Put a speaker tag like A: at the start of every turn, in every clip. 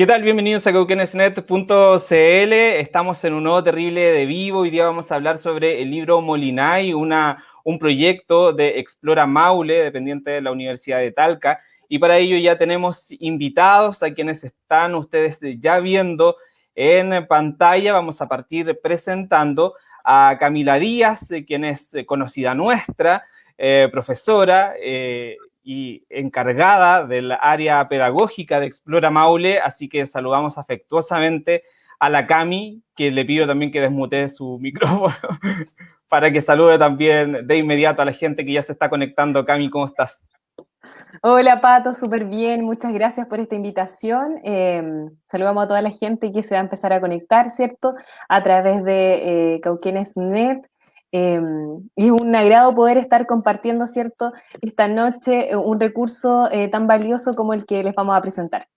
A: ¿Qué tal? Bienvenidos a cauquenesnet.cl. Estamos en un nuevo terrible de vivo. Hoy día vamos a hablar sobre el libro Molinay, una, un proyecto de Explora Maule, dependiente de la Universidad de Talca. Y para ello ya tenemos invitados a quienes están ustedes ya viendo en pantalla. Vamos a partir presentando a Camila Díaz, quien es conocida nuestra, eh, profesora, eh, y encargada del área pedagógica de Explora Maule, así que saludamos afectuosamente a la Cami, que le pido también que desmute su micrófono para que salude también de inmediato a la gente que ya se está conectando. Cami, ¿cómo estás?
B: Hola Pato, súper bien, muchas gracias por esta invitación. Em, saludamos a toda la gente que se va a empezar a conectar, ¿cierto? A través de eh, Cauquenes.net. Em, y es un agrado poder estar compartiendo, ¿cierto?, esta noche eh, un recurso eh, tan valioso como el que les vamos a presentar.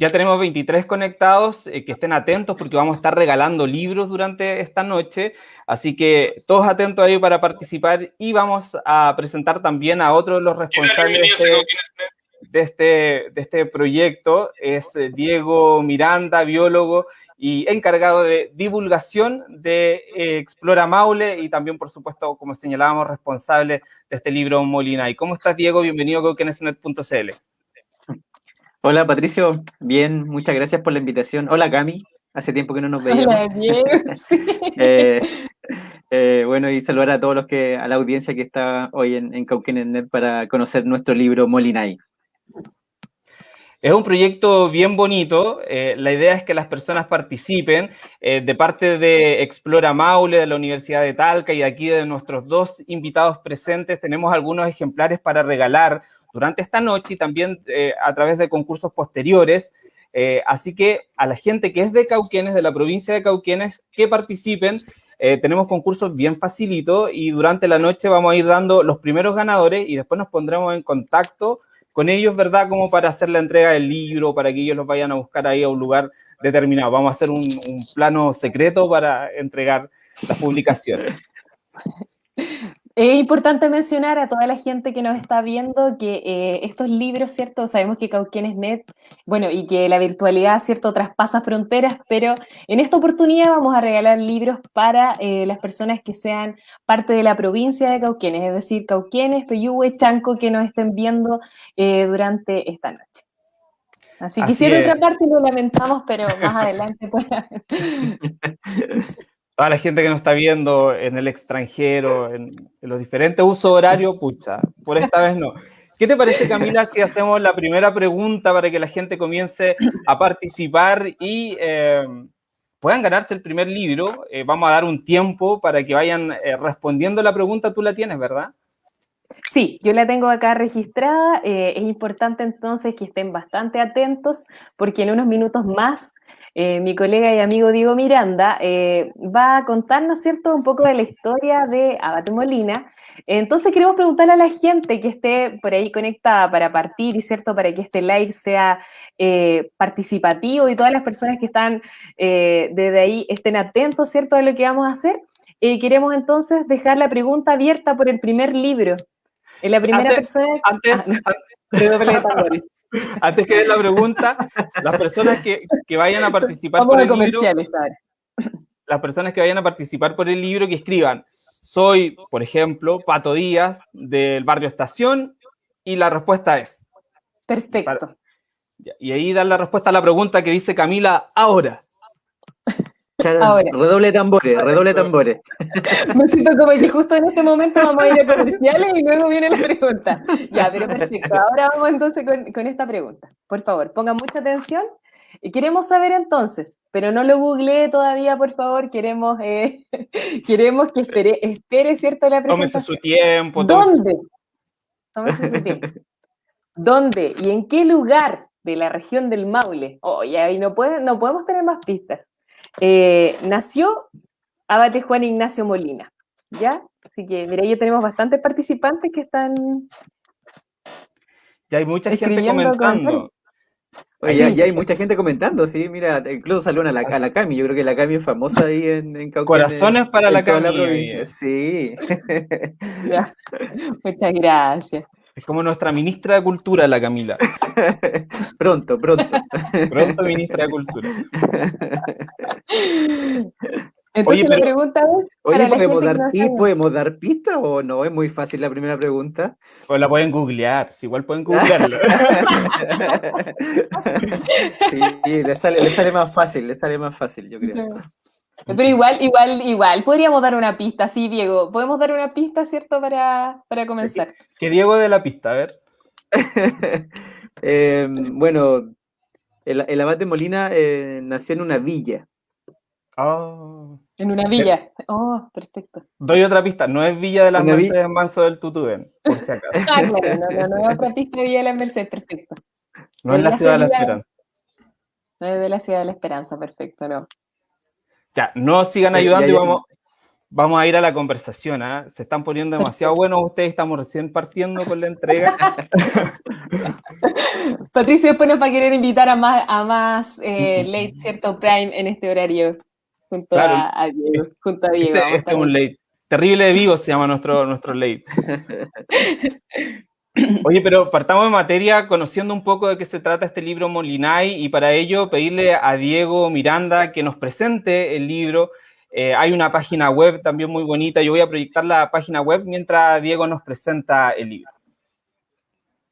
A: Ya tenemos 23 conectados, eh, que estén atentos porque vamos a estar regalando libros durante esta noche, así que todos atentos ahí para participar y vamos a presentar también a otro de los responsables de este, de este, de este proyecto, es Diego Miranda, biólogo y encargado de divulgación de eh, Explora Maule y también, por supuesto, como señalábamos, responsable de este libro Molina. ¿Y cómo estás, Diego? Bienvenido a coquenesnet.cl.
C: Hola, Patricio. Bien, muchas gracias por la invitación. Hola, Cami. Hace tiempo que no nos veíamos. Hola, Diego. Eh, eh, bueno, y saludar a todos los que, a la audiencia que está hoy en, en Cauquenes.net para conocer nuestro libro Molinay.
A: Es un proyecto bien bonito. Eh, la idea es que las personas participen. Eh, de parte de Explora Maule, de la Universidad de Talca y aquí de nuestros dos invitados presentes, tenemos algunos ejemplares para regalar durante esta noche y también eh, a través de concursos posteriores. así que a la gente que es de Cauquenes, de la provincia de Cauquenes, que participen. tenemos concursos bien facilitos y durante la noche vamos a ir dando los primeros ganadores y después nos pondremos en contacto con ellos, ¿verdad? Como para hacer la entrega del libro, para que ellos los vayan a buscar ahí a un lugar determinado. Vamos a hacer un, plano secreto para entregar las publicaciones.
B: Es importante mencionar a toda la gente que nos está viendo que eh, estos libros, ¿cierto? Sabemos que Cauquienes Net, bueno, y que la virtualidad, ¿cierto?, traspasa fronteras, pero en esta oportunidad vamos a regalar libros para eh, las personas que sean parte de la provincia de Cauquienes, es decir, Cauquienes, Peyúgue, Chanco, que nos estén viendo eh, durante esta noche. Así, que quisiera otra parte lo lamentamos, pero más adelante pues
A: toda la gente que nos está viendo en el extranjero, en, los diferentes usos horarios, pucha, por esta vez no. ¿Qué te parece, Camila, si hacemos la primera pregunta para que la gente comience a participar y eh, puedan ganarse el primer libro? Eh, vamos a dar un tiempo para que vayan eh, respondiendo la pregunta. Tú la tienes, ¿verdad?
B: Sí, yo la tengo acá registrada. es importante entonces que estén bastante atentos porque en unos minutos más eh, mi colega y amigo Diego Miranda eh, va a contarnos, ¿cierto?, un poco de la historia de Abate Molina. Entonces queremos preguntarle a la gente que esté por ahí conectada para partir y, ¿cierto?, para que este live sea eh, participativo y todas las personas que están desde ahí estén atentos, ¿cierto?, a lo que vamos a hacer. queremos entonces dejar la pregunta abierta por el primer libro. La primera persona...
A: Antes, ah, Antes que den la pregunta, las personas que, vayan a participar por el libro, las personas que vayan a participar por el libro que escriban, soy, por ejemplo, Pato Díaz del barrio Estación y la respuesta es.
B: Perfecto.
A: y ahí dan la respuesta a la pregunta que dice Camila ahora.
C: Redoble tambores, redoble tambores.
B: Me siento como que justo en este momento vamos a ir a comerciales y luego viene la pregunta. Ya, pero perfecto. Ahora vamos entonces con, esta pregunta. Por favor, pongan mucha atención. Y queremos saber entonces, pero no lo googleé todavía, por favor, queremos, eh, queremos que espere, espere, ¿cierto? La presentación.
A: Tómese su tiempo.
B: ¿Dónde? Tómese su tiempo. ¿Dónde y en qué lugar de la región del Maule? Oye, ahí no, puede, no podemos tener más pistas. Eh, nació Abate Juan Ignacio Molina, ¿ya? Así que, mira, ya tenemos bastantes participantes que están...
A: Ya hay mucha gente comentando.
C: Oye, ya, hay mucha gente comentando, sí, mira, incluso salió una, a la Cami, yo creo que la Cami es famosa ahí en, en
A: Corazones para la Cami.
C: sí.
B: Muchas gracias.
A: Es como nuestra ministra de Cultura, la Camila.
C: pronto, pronto.
A: Pronto, ministra de Cultura.
B: Entonces oye, la pregunta es,
C: oye, ¿podemos dar, ¿podemos dar pista o no? Es muy fácil la primera pregunta.
A: Pues la pueden googlear, si igual pueden googlearlo.
C: sí, le sale, le sale más fácil, le sale más fácil, yo creo.
B: Pero igual, igual, igual, podríamos dar una pista, sí, Diego. Podemos dar una pista, ¿cierto? Para, para comenzar.
A: Que Diego de la pista, a ver.
C: Em, bueno, el, el, abad de Molina eh, nació en una villa.
A: Oh.
B: En una villa. Oh, perfecto.
A: Doy otra pista. No es Villa de las Mercedes Manso del Tutubén, por si acaso.
B: Ah, claro. No, no, no es otra pista de Villa de las Mercedes. Perfecto.
A: No es la ciudad de la esperanza.
B: No es de la ciudad de la esperanza. Perfecto, no.
A: Ya, no sigan ayudando y vamos, vamos a ir a la conversación. ¿ah? Se están poniendo demasiado buenos ustedes, estamos recién partiendo con la entrega.
B: Patricio después nos va a querer invitar a más, a más eh, late, ¿cierto? Prime en este horario, junto, a, Diego, junto a Diego.
A: Este, este es un late. Terrible de vivo se llama nuestro, nuestro late. Oye, pero partamos de materia conociendo un poco de qué se trata este libro Molinay y para ello pedirle a Diego Miranda que nos presente el libro eh, hay una página web también muy bonita. Yo voy a proyectar la página web mientras Diego nos presenta el libro.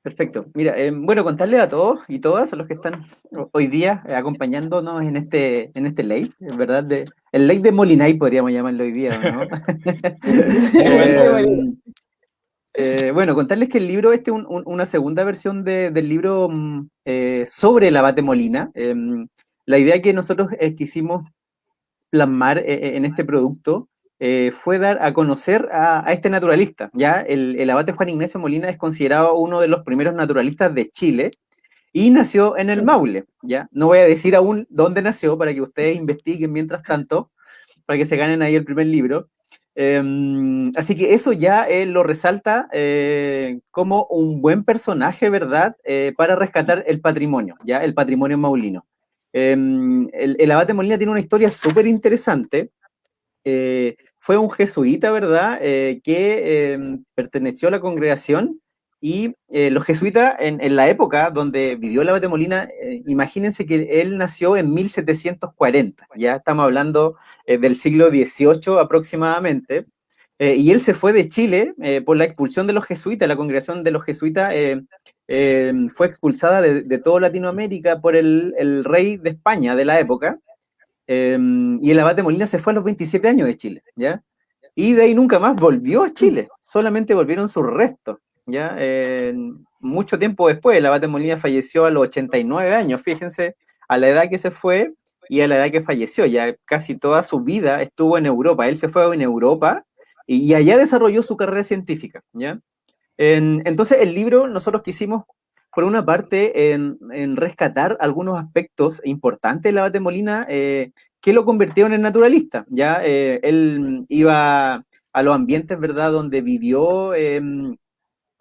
C: Perfecto. Mira, eh, bueno, contarle a todos y todas, a los que están hoy día acompañándonos en este, en este ley, ¿verdad? De, el ley de Molinay podríamos llamarlo hoy día, ¿no? Eh, bueno, contarles que el libro, este es una segunda versión del libro mm, sobre el abate Molina. Em, la idea que nosotros quisimos plasmar eh, eh, en este producto eh, fue dar a conocer a, este naturalista. Ya el, abate Juan Ignacio Molina es considerado uno de los primeros naturalistas de Chile y nació en el Maule. Ya no voy a decir aún dónde nació para que ustedes investiguen mientras tanto, para que se ganen ahí el primer libro. Em, así que eso ya lo resalta como un buen personaje, ¿verdad? para rescatar el patrimonio, ya el patrimonio maulino. Em, el, abate Molina tiene una historia súper interesante. Eh, fue un jesuita, ¿verdad?, eh, que em, perteneció a la congregación y eh, los jesuitas, en, la época donde vivió el abate Molina, imagínense que él nació en 1740, ya estamos hablando del siglo XVIII aproximadamente, y él se fue de Chile por la expulsión de los jesuitas, la congregación de los jesuitas eh, fue expulsada de, toda Latinoamérica por el, rey de España de la época, eh, y el abate Molina se fue a los 27 años de Chile, ¿ya? Y de ahí nunca más volvió a Chile, solamente volvieron sus restos, ¿ya? mucho tiempo después, el abate Molina falleció a los 89 años, fíjense, a la edad que se fue y a la edad que falleció, ya casi toda su vida estuvo en Europa, él se fue en Europa y, y allá desarrolló su carrera científica, ¿ya? entonces, el libro nosotros quisimos, por una parte, en, rescatar algunos aspectos importantes de la Bate Molina eh, que lo convirtieron en naturalista. Ya eh, él iba a los ambientes, ¿verdad?, donde vivió, em,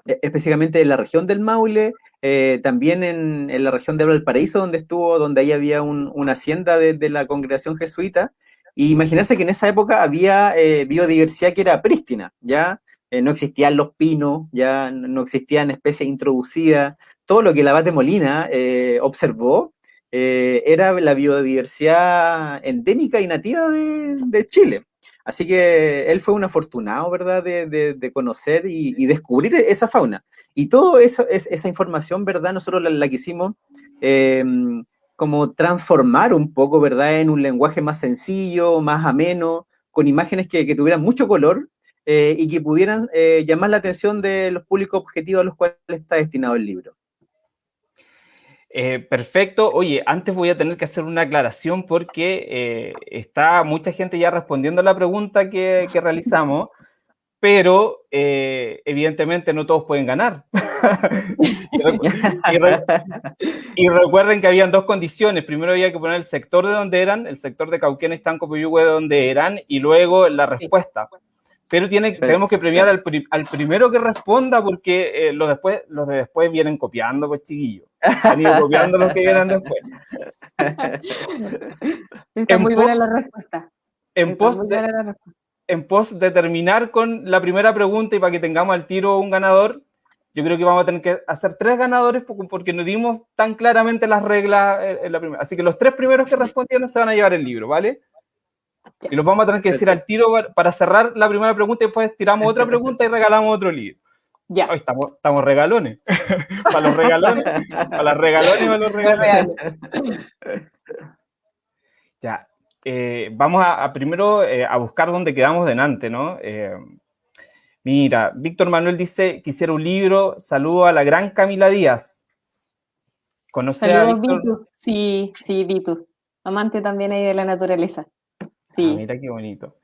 C: específicamente en la región del Maule, eh, también en, la región de Valparaíso, donde estuvo, donde ahí había una hacienda de, de, la congregación jesuita. Y que en esa época había biodiversidad que era prístina, ¿ya? Eh, no existían los pinos, ya no existían especies introducidas, todo lo que el abate Molina eh, observó eh, era la biodiversidad endémica y nativa de, Chile. Así que él fue un afortunado, ¿verdad?, de, conocer y, descubrir esa fauna. Y toda esa información, ¿verdad?, nosotros la, quisimos em, como transformar un poco, ¿verdad?, en un lenguaje más sencillo, más ameno, con imágenes que, que tuvieran mucho color eh, y que pudieran eh, llamar la atención de los públicos objetivos a los cuales está destinado el libro.
A: Eh, perfecto. Oye, antes voy a tener que hacer una aclaración porque está mucha gente ya respondiendo a la pregunta que, realizamos, pero evidentemente no todos pueden ganar. y, recuerden que habían dos condiciones. Primero había que poner el sector de donde eran, el sector de Cauquén, Estanco, Puyuhue, de donde eran, y luego la respuesta pero tiene, tenemos que premiar al, primero que responda porque eh, los, después, los de después vienen copiando, pues chiquillos. Han ido copiando los que vienen después.
B: Está muy buena la respuesta.
A: En pos, en pos de terminar con la primera pregunta y para que tengamos al tiro un ganador, yo creo que vamos a tener que hacer tres ganadores porque no dimos tan claramente las reglas en la primera. Así que los tres primeros que respondieron se van a llevar el libro, ¿vale? Y los vamos a tener que decir al tiro para cerrar la primera pregunta y después tiramos otra pregunta y regalamos otro libro. Ya. estamos, estamos regalones. para los regalones, para las regalones y para los regalones. ya. Eh, vamos a, primero eh, a buscar dónde quedamos delante, ¿no? Eh, mira, Víctor Manuel dice, quisiera un libro, saludo a la gran Camila Díaz.
B: ¿Conoce a Víctor? Sí, sí, Vitu. Amante también ahí de la naturaleza. Sí.
A: Ah, mira qué bonito.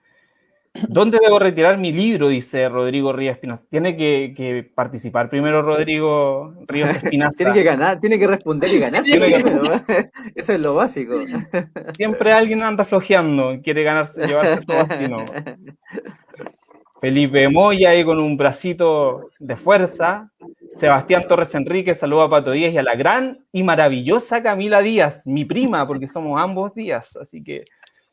A: ¿Dónde debo retirar mi libro? Dice Rodrigo Ríos Espinosa. Tiene que, participar primero Rodrigo Ríos Espinosa.
C: tiene que ganar, tiene que responder y ganar. Eso es lo básico.
A: Siempre alguien anda flojeando, quiere ganarse, llevarse todo así, ¿no? Felipe Moya ahí con un bracito de fuerza. Sebastián Torres Enrique, saluda a Pato Díaz y a la gran y maravillosa Camila Díaz, mi prima, porque somos ambos Díaz, así que...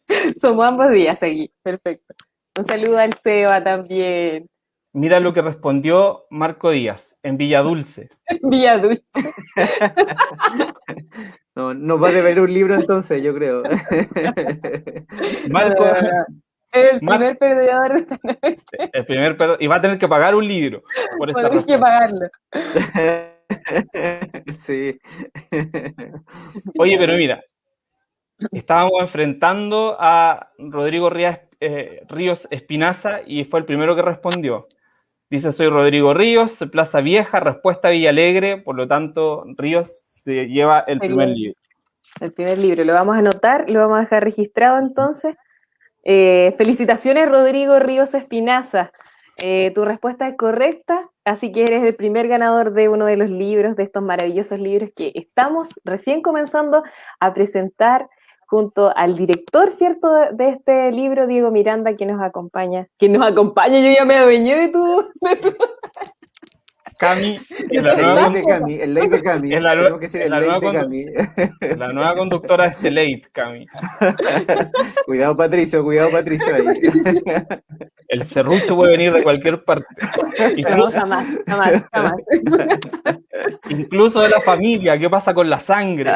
B: Somos ambos Díaz aquí, perfecto. Un saludo al Seba también.
A: Mira lo que respondió Marco Díaz, en Villa Dulce.
B: Villa Dulce.
C: no, nos va a deber un libro entonces, yo creo.
B: Marco. El primer perdedor de esta noche.
A: El primer perdedor. Y va a tener que pagar un libro.
B: Por que pagarlo.
C: sí.
A: Oye, pero mira, estábamos enfrentando a Rodrigo Ríos eh, Ríos Espinaza y fue el primero que respondió. Dice, soy Rodrigo Ríos, Plaza Vieja, respuesta Villalegre, por lo tanto, Ríos se lleva el, primer libro.
B: El primer libro, lo vamos a anotar, lo vamos a dejar registrado entonces. Eh, felicitaciones, Rodrigo Ríos Espinaza. Eh, tu respuesta es correcta, así que eres el primer ganador de uno de los libros, de estos maravillosos libros que estamos recién comenzando a presentar junto al director, ¿cierto?, de, este libro, Diego Miranda, que nos acompaña. Que nos acompaña, yo ya me adueñé de tu... De tu...
A: Cami,
C: el ley de Cami, el ley de Cami.
A: la, nueva, la nueva conductora es Late, Cami.
C: cuidado, Patricio, cuidado, Patricio. Ahí.
A: El serrucho puede venir de cualquier parte.
B: Incluso, jamás, jamás, jamás.
A: Incluso de la familia, ¿qué pasa con la sangre?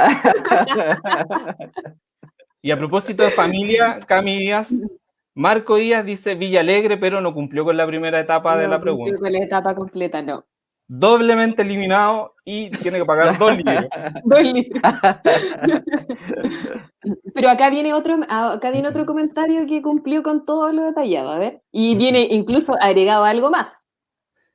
A: Y a propósito de familia, Cami Díaz, Marco Díaz dice Villa Alegre, pero no cumplió con la primera etapa de la pregunta. No
B: cumplió con la etapa completa, no.
A: Doblemente eliminado y tiene que pagar dos libros. dos libros.
B: pero acá viene otro, acá viene otro comentario que cumplió con todo lo detallado, a ver. Y viene incluso agregado algo más.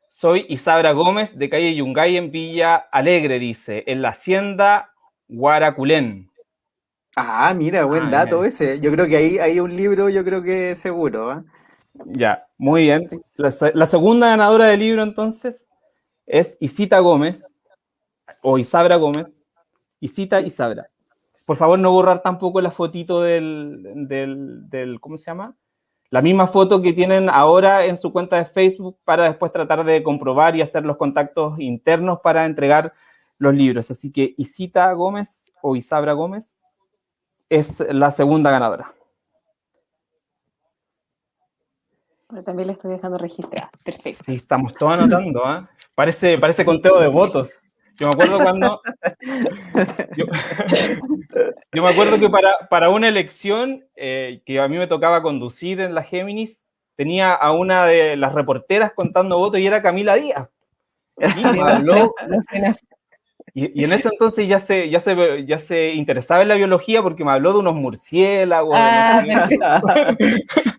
A: Soy Isabra Gómez de calle Yungay en Villa Alegre, dice, en la hacienda Guaraculén.
C: Ah, mira, buen ah, dato ese. Yo creo que ahí hay un libro, yo creo que seguro. ¿ah?
A: Ya, muy bien. La, segunda ganadora del libro entonces es Isita Gómez, o Isabra Gómez. Isita Isabra. Por favor, no borrar tampoco la fotito del, del, del, ¿cómo se llama? La misma foto que tienen ahora en su cuenta de Facebook para después tratar de comprobar y hacer los contactos internos para entregar los libros. Así que Isita Gómez o Isabra Gómez es la segunda ganadora.
B: también la estoy dejando registrada. Perfecto.
A: Sí, estamos todos anotando, ¿ah? Parece, parece conteo de votos. Yo me acuerdo cuando. Yo, me acuerdo que para, para una elección eh, que a mí me tocaba conducir en la Géminis, tenía a una de las reporteras contando votos y era Camila Díaz. Y habló, y, en ese entonces ya se, ya, se, ya se interesaba en la biología porque me habló de unos murciélagos.
B: Ah,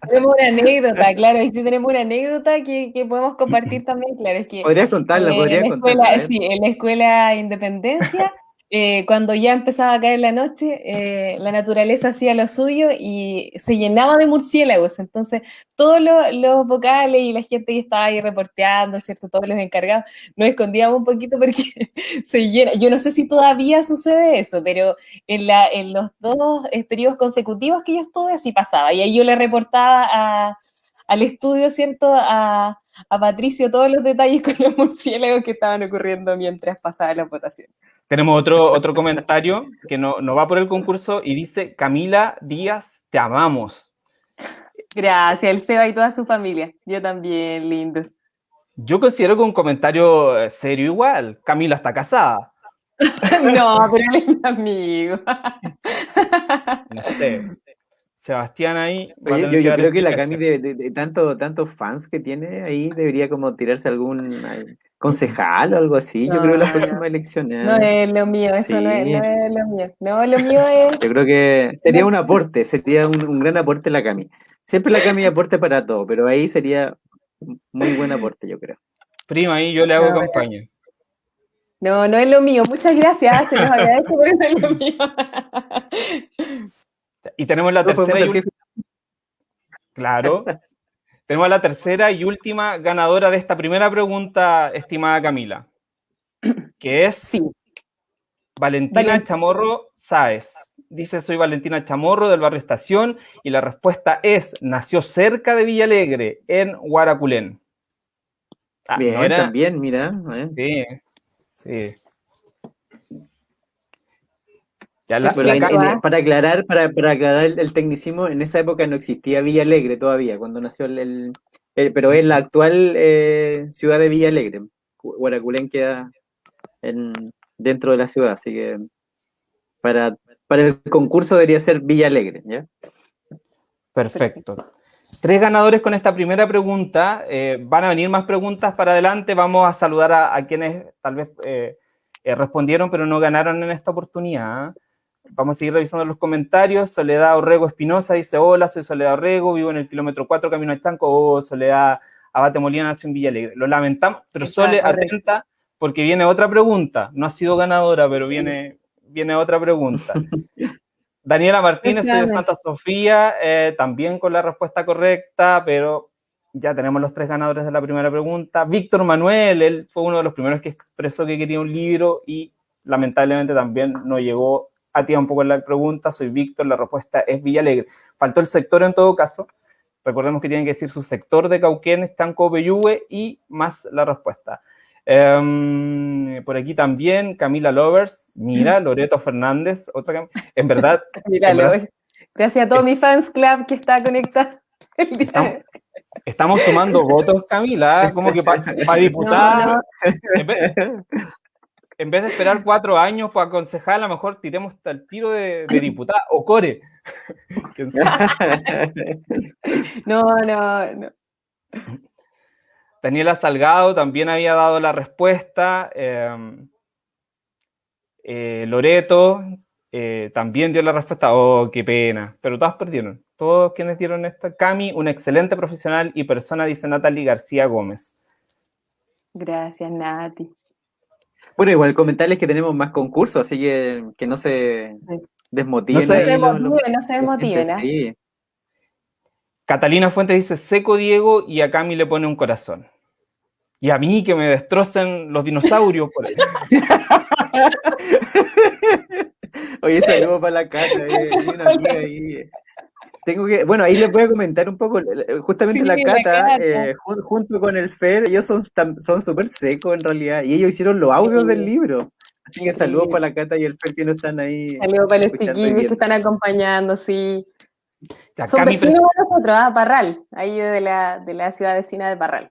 B: tenemos una anécdota, claro, y tenemos una anécdota que, que, podemos compartir también, claro. Es que,
C: podrías contarla, podrías
B: contarla. Sí, en la escuela Independencia eh, cuando ya empezaba a caer la noche, eh, la naturaleza hacía lo suyo y se llenaba de murciélagos. Entonces, todos los, vocales y la gente que estaba ahí reporteando, ¿cierto? Todos los encargados, nos escondíamos un poquito porque se llena. Yo no sé si todavía sucede eso, pero en, en los dos periodos consecutivos que yo estuve, así pasaba. Y ahí yo le reportaba al estudio, ¿cierto? A, a Patricio todos los detalles con los murciélagos que estaban ocurriendo mientras pasaba la votación.
A: Tenemos otro, otro comentario que no, no va por el concurso y dice, Camila Díaz, te amamos.
B: Gracias, el Seba y toda su familia. Yo también, lindo.
A: Yo considero que un comentario eh, serio igual. Camila está casada.
B: no, pero él es mi amigo.
A: no sé. Sebastián ahí.
C: yo, creo que la Cami de, tanto, tantos fans que tiene ahí debería como tirarse algún concejal o algo así. yo creo que las próximas elecciones.
B: No es lo mío, eso no, es, lo mío. No, lo mío es.
C: Yo creo que sería un aporte, sería un, gran aporte la Cami. Siempre la Cami aporte para todo, pero ahí sería muy buen aporte, yo creo.
A: Prima, ahí yo le hago campaña.
B: No, no es lo mío. Muchas gracias. Se los agradezco, pero no es lo mío.
A: Y tenemos la tercera y última. Claro. tenemos la tercera y última ganadora de esta primera pregunta, estimada Camila. Que es
B: sí.
A: Valentina Chamorro Sáez. Dice, soy Valentina Chamorro del barrio Estación y la respuesta es, nació cerca de Villalegre, en Guaraculén.
C: Ah, Bien, también, mira.
A: Sí, sí
C: para aclarar, para, aclarar el, tecnicismo, en esa época no existía Villa Alegre todavía, cuando nació el, pero es la actual eh, ciudad de Villa Alegre. Guaraculén queda dentro de la ciudad, así que para, para el concurso debería ser Villa Alegre, ¿ya?
A: Perfecto. Tres ganadores con esta primera pregunta. Eh, van a venir más preguntas para adelante. Vamos a saludar a, quienes tal vez eh, respondieron, pero no ganaron en esta oportunidad. Vamos a seguir revisando los comentarios. Soledad Orrego Espinosa dice, hola, soy Soledad Orrego, vivo en el kilómetro 4, camino a Chanco. Oh, Soledad Abate Molina nació en Villalegre. Lo lamentamos, pero Sole, atenta, porque viene otra pregunta. No ha sido ganadora, pero viene, viene otra pregunta. Daniela Martínez, soy de Santa Sofía, eh, también con la respuesta correcta, pero ya tenemos los tres ganadores de la primera pregunta. Víctor Manuel, él fue uno de los primeros que expresó que quería un libro y lamentablemente también no llegó a ti un poco la pregunta, soy Víctor, la respuesta es Villalegre. Faltó el sector en todo caso, recordemos que tienen que decir su sector de Cauquenes, Chanco, Peyúgue y más la respuesta. Em, por aquí también Camila Lovers, mira, Loreto Fernández, otra en verdad.
B: mira, Gracias a todos mis fans club que está conectado.
A: Estamos, sumando votos, Camila, como que para diputar en vez de esperar cuatro años para aconsejar, a lo mejor tiremos el tiro de, de diputada o core.
B: no, no, no.
A: Daniela Salgado también había dado la respuesta. Em, eh, Loreto eh, también dio la respuesta. Oh, qué pena. Pero todas perdieron. Todos quienes dieron esta. Cami, un excelente profesional y persona, dice Natalie García Gómez.
B: Gracias, Nati.
C: Bueno, igual comentarles que tenemos más concursos, así que que no se desmotiven.
B: No se, no se desmotiven. ¿eh?
A: Catalina Fuentes dice, seco Diego, y a Cami le pone un corazón. Y a mí que me destrocen los dinosaurios por ahí.
C: Oye, saludo para la casa, eh, una amiga ahí. Tengo que, bueno, ahí les voy a comentar un poco, justamente la, Cata, eh, junto con el Fer, ellos son son súper secos en realidad, y ellos hicieron los audios del libro. Así que saludos para la Cata y el Fer que no están ahí.
B: Saludos para los chiquillos que están acompañando, sí. son vecinos de nosotros, ¿ah? Parral, ahí de la, de la ciudad vecina de Parral.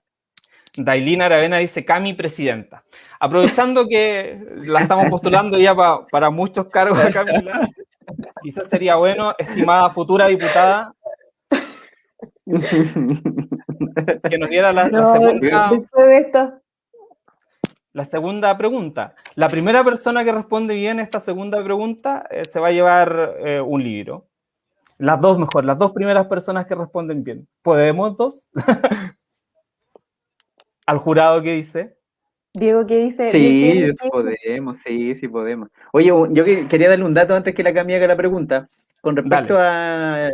A: Dailina Aravena dice Cami presidenta. Aprovechando que la estamos postulando ya para muchos cargos de Camila, Quizás sería bueno, estimada futura diputada, que nos diera la, segunda, la segunda pregunta. La primera persona que responde bien esta segunda pregunta eh, se va a llevar eh, un libro. Las dos mejor, las dos primeras personas que responden bien. ¿Podemos dos? Al jurado que dice.
B: Diego, ¿qué dice?
C: Sí, podemos, sí, sí podemos. Oye, yo quería darle un dato antes que la Cami haga la pregunta. Con respecto a,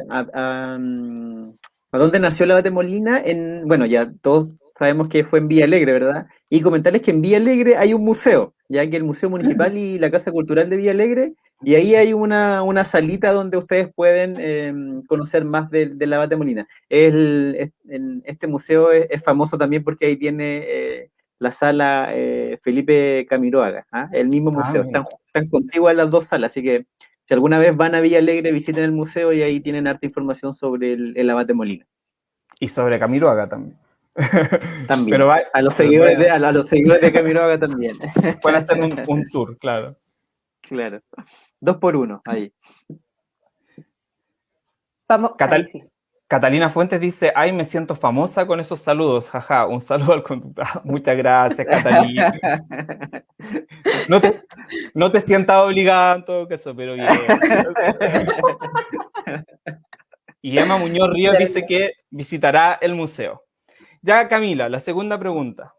C: mm, a, dónde nació la Batemolina, en, bueno, ya todos sabemos que fue en Villa Alegre, ¿verdad? Y comentarles que en Villa Alegre hay un museo, ya que el Museo Municipal y la Casa Cultural de Villa Alegre, y ahí hay una, una salita donde ustedes pueden em, conocer más de, de la Batemolina. El, este museo es, famoso también porque ahí tiene... Eh, la sala eh, Felipe Camiroaga, ¿ah? el mismo ah, museo, están, están contiguas las dos salas, así que si alguna vez van a Villa Alegre, visiten el museo y ahí tienen harta información sobre el, abate Molina.
A: Y sobre Camiroaga también.
C: También. Pero a, los seguidores de, a, los seguidores de Camiroaga también.
A: Pueden hacer un, tour, claro.
C: Claro. Dos por uno, ahí.
B: Vamos,
A: Catalina Fuentes dice, ay, me siento famosa con esos saludos, jaja, un saludo al conductor. Muchas gracias, Catalina. No te, no te sientas obligada en todo caso, pero bien. Y Emma Muñoz Ríos dice que visitará el museo. Ya, Camila, la segunda pregunta.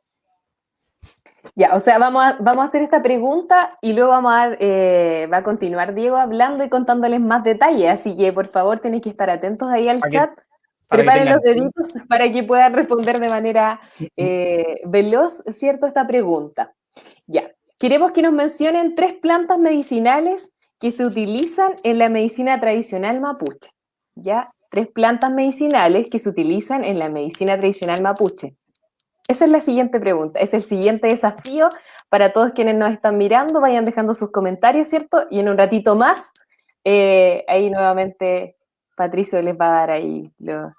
B: Ya, o sea, vamos a, vamos a hacer esta pregunta y luego vamos a eh, va a continuar Diego hablando y contándoles más detalles, así que por favor tenéis que estar atentos ahí al chat. Preparen los deditos para que puedan responder de manera eh, veloz, ¿cierto? Esta pregunta. Ya, queremos que nos mencionen tres plantas medicinales que se utilizan en la medicina tradicional mapuche. Ya, tres plantas medicinales que se utilizan en la medicina tradicional mapuche. Esa es la siguiente pregunta, es el siguiente desafío para todos quienes nos están mirando, vayan dejando sus comentarios, ¿cierto? Y en un ratito más, eh, ahí nuevamente Patricio les va a dar ahí los,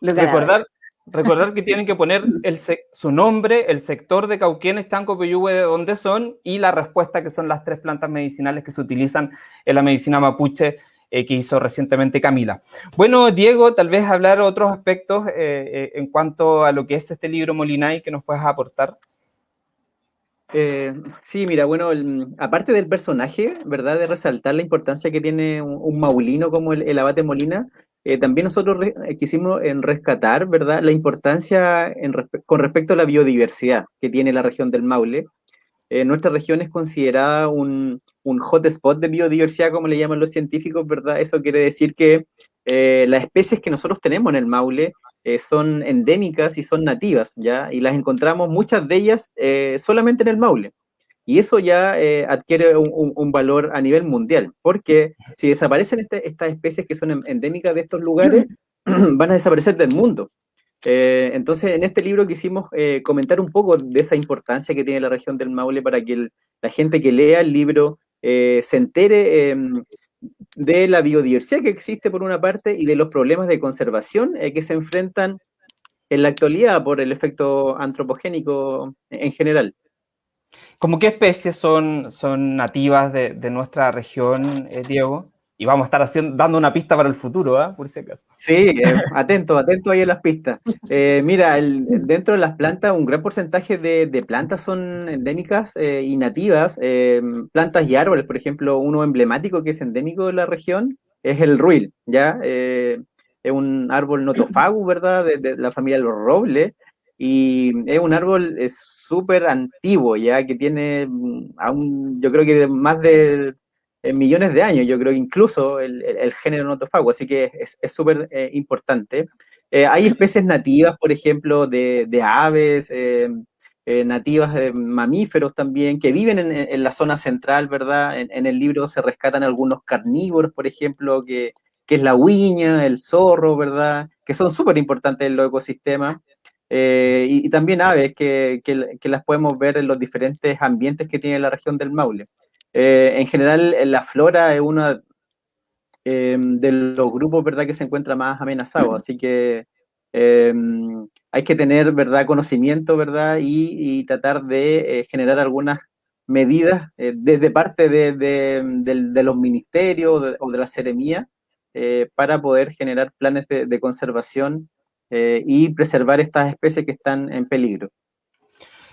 A: recordar, recordar que tienen que poner el, su nombre, el sector de Cauquenes, Chanco, Peyúgue, de dónde son, y la respuesta que son las tres plantas medicinales que se utilizan en la medicina mapuche eh, que hizo recientemente Camila. Bueno, Diego, tal vez hablar otros aspectos eh, eh, en cuanto a lo que es este libro Molinay que nos puedas aportar.
C: Sí, mira, bueno, aparte del personaje, ¿verdad? De resaltar la importancia que tiene un, maulino como el, abate Molina, también nosotros quisimos en rescatar, ¿verdad? La importancia con respecto a la biodiversidad que tiene la región del Maule, eh, nuestra región es considerada un, un hotspot de biodiversidad, como le llaman los científicos, ¿verdad? Eso quiere decir que eh, las especies que nosotros tenemos en el Maule eh, son endémicas y son nativas, ¿ya? Y las encontramos, muchas de ellas, solamente en el Maule. Y eso ya adquiere un, un, valor a nivel mundial, porque si desaparecen este, estas especies que son endémicas de estos lugares, van a desaparecer del mundo. Eh, entonces, en este libro quisimos eh, comentar un poco de esa importancia que tiene la región del Maule para que la gente que lea el libro eh, se entere em, de la biodiversidad que existe por una parte y de los problemas de conservación que se enfrentan en la actualidad por el efecto antropogénico en general.
A: ¿Cómo qué especies son, son nativas de, de nuestra región, Diego? Y vamos a estar haciendo, dando una pista para el futuro, ¿ah? por si acaso.
C: Sí, eh, atento, atento ahí en las pistas. Eh, mira, dentro de las plantas, un gran porcentaje de, plantas son endémicas eh, y nativas. plantas y árboles, por ejemplo, uno emblemático que es endémico de la región es el ruil, ¿ya? es un árbol notofagu, ¿verdad? De, la familia de los robles. Y es un árbol súper antiguo, ya que tiene mm, aún, yo creo que más de en millones de años, yo creo incluso el, el, género notofago, así que es súper eh, importante. Eh, hay especies nativas, por ejemplo, de, de aves, eh, nativas de mamíferos también, que viven en, en la zona central, ¿verdad? En, en, el libro se rescatan algunos carnívoros, por ejemplo, que, que es la huiña, el zorro, ¿verdad? Que son súper importantes en los ecosistemas. Y, y, también aves que, que, que las podemos ver en los diferentes ambientes que tiene la región del Maule. Eh, en general, la flora es uno eh, de los grupos ¿verdad? que se encuentra más amenazado, así que eh, hay que tener ¿verdad? conocimiento ¿verdad? Y, tratar de generar algunas medidas desde parte de, los ministerios o de la seremía para poder generar planes de conservación y preservar estas especies que están en peligro.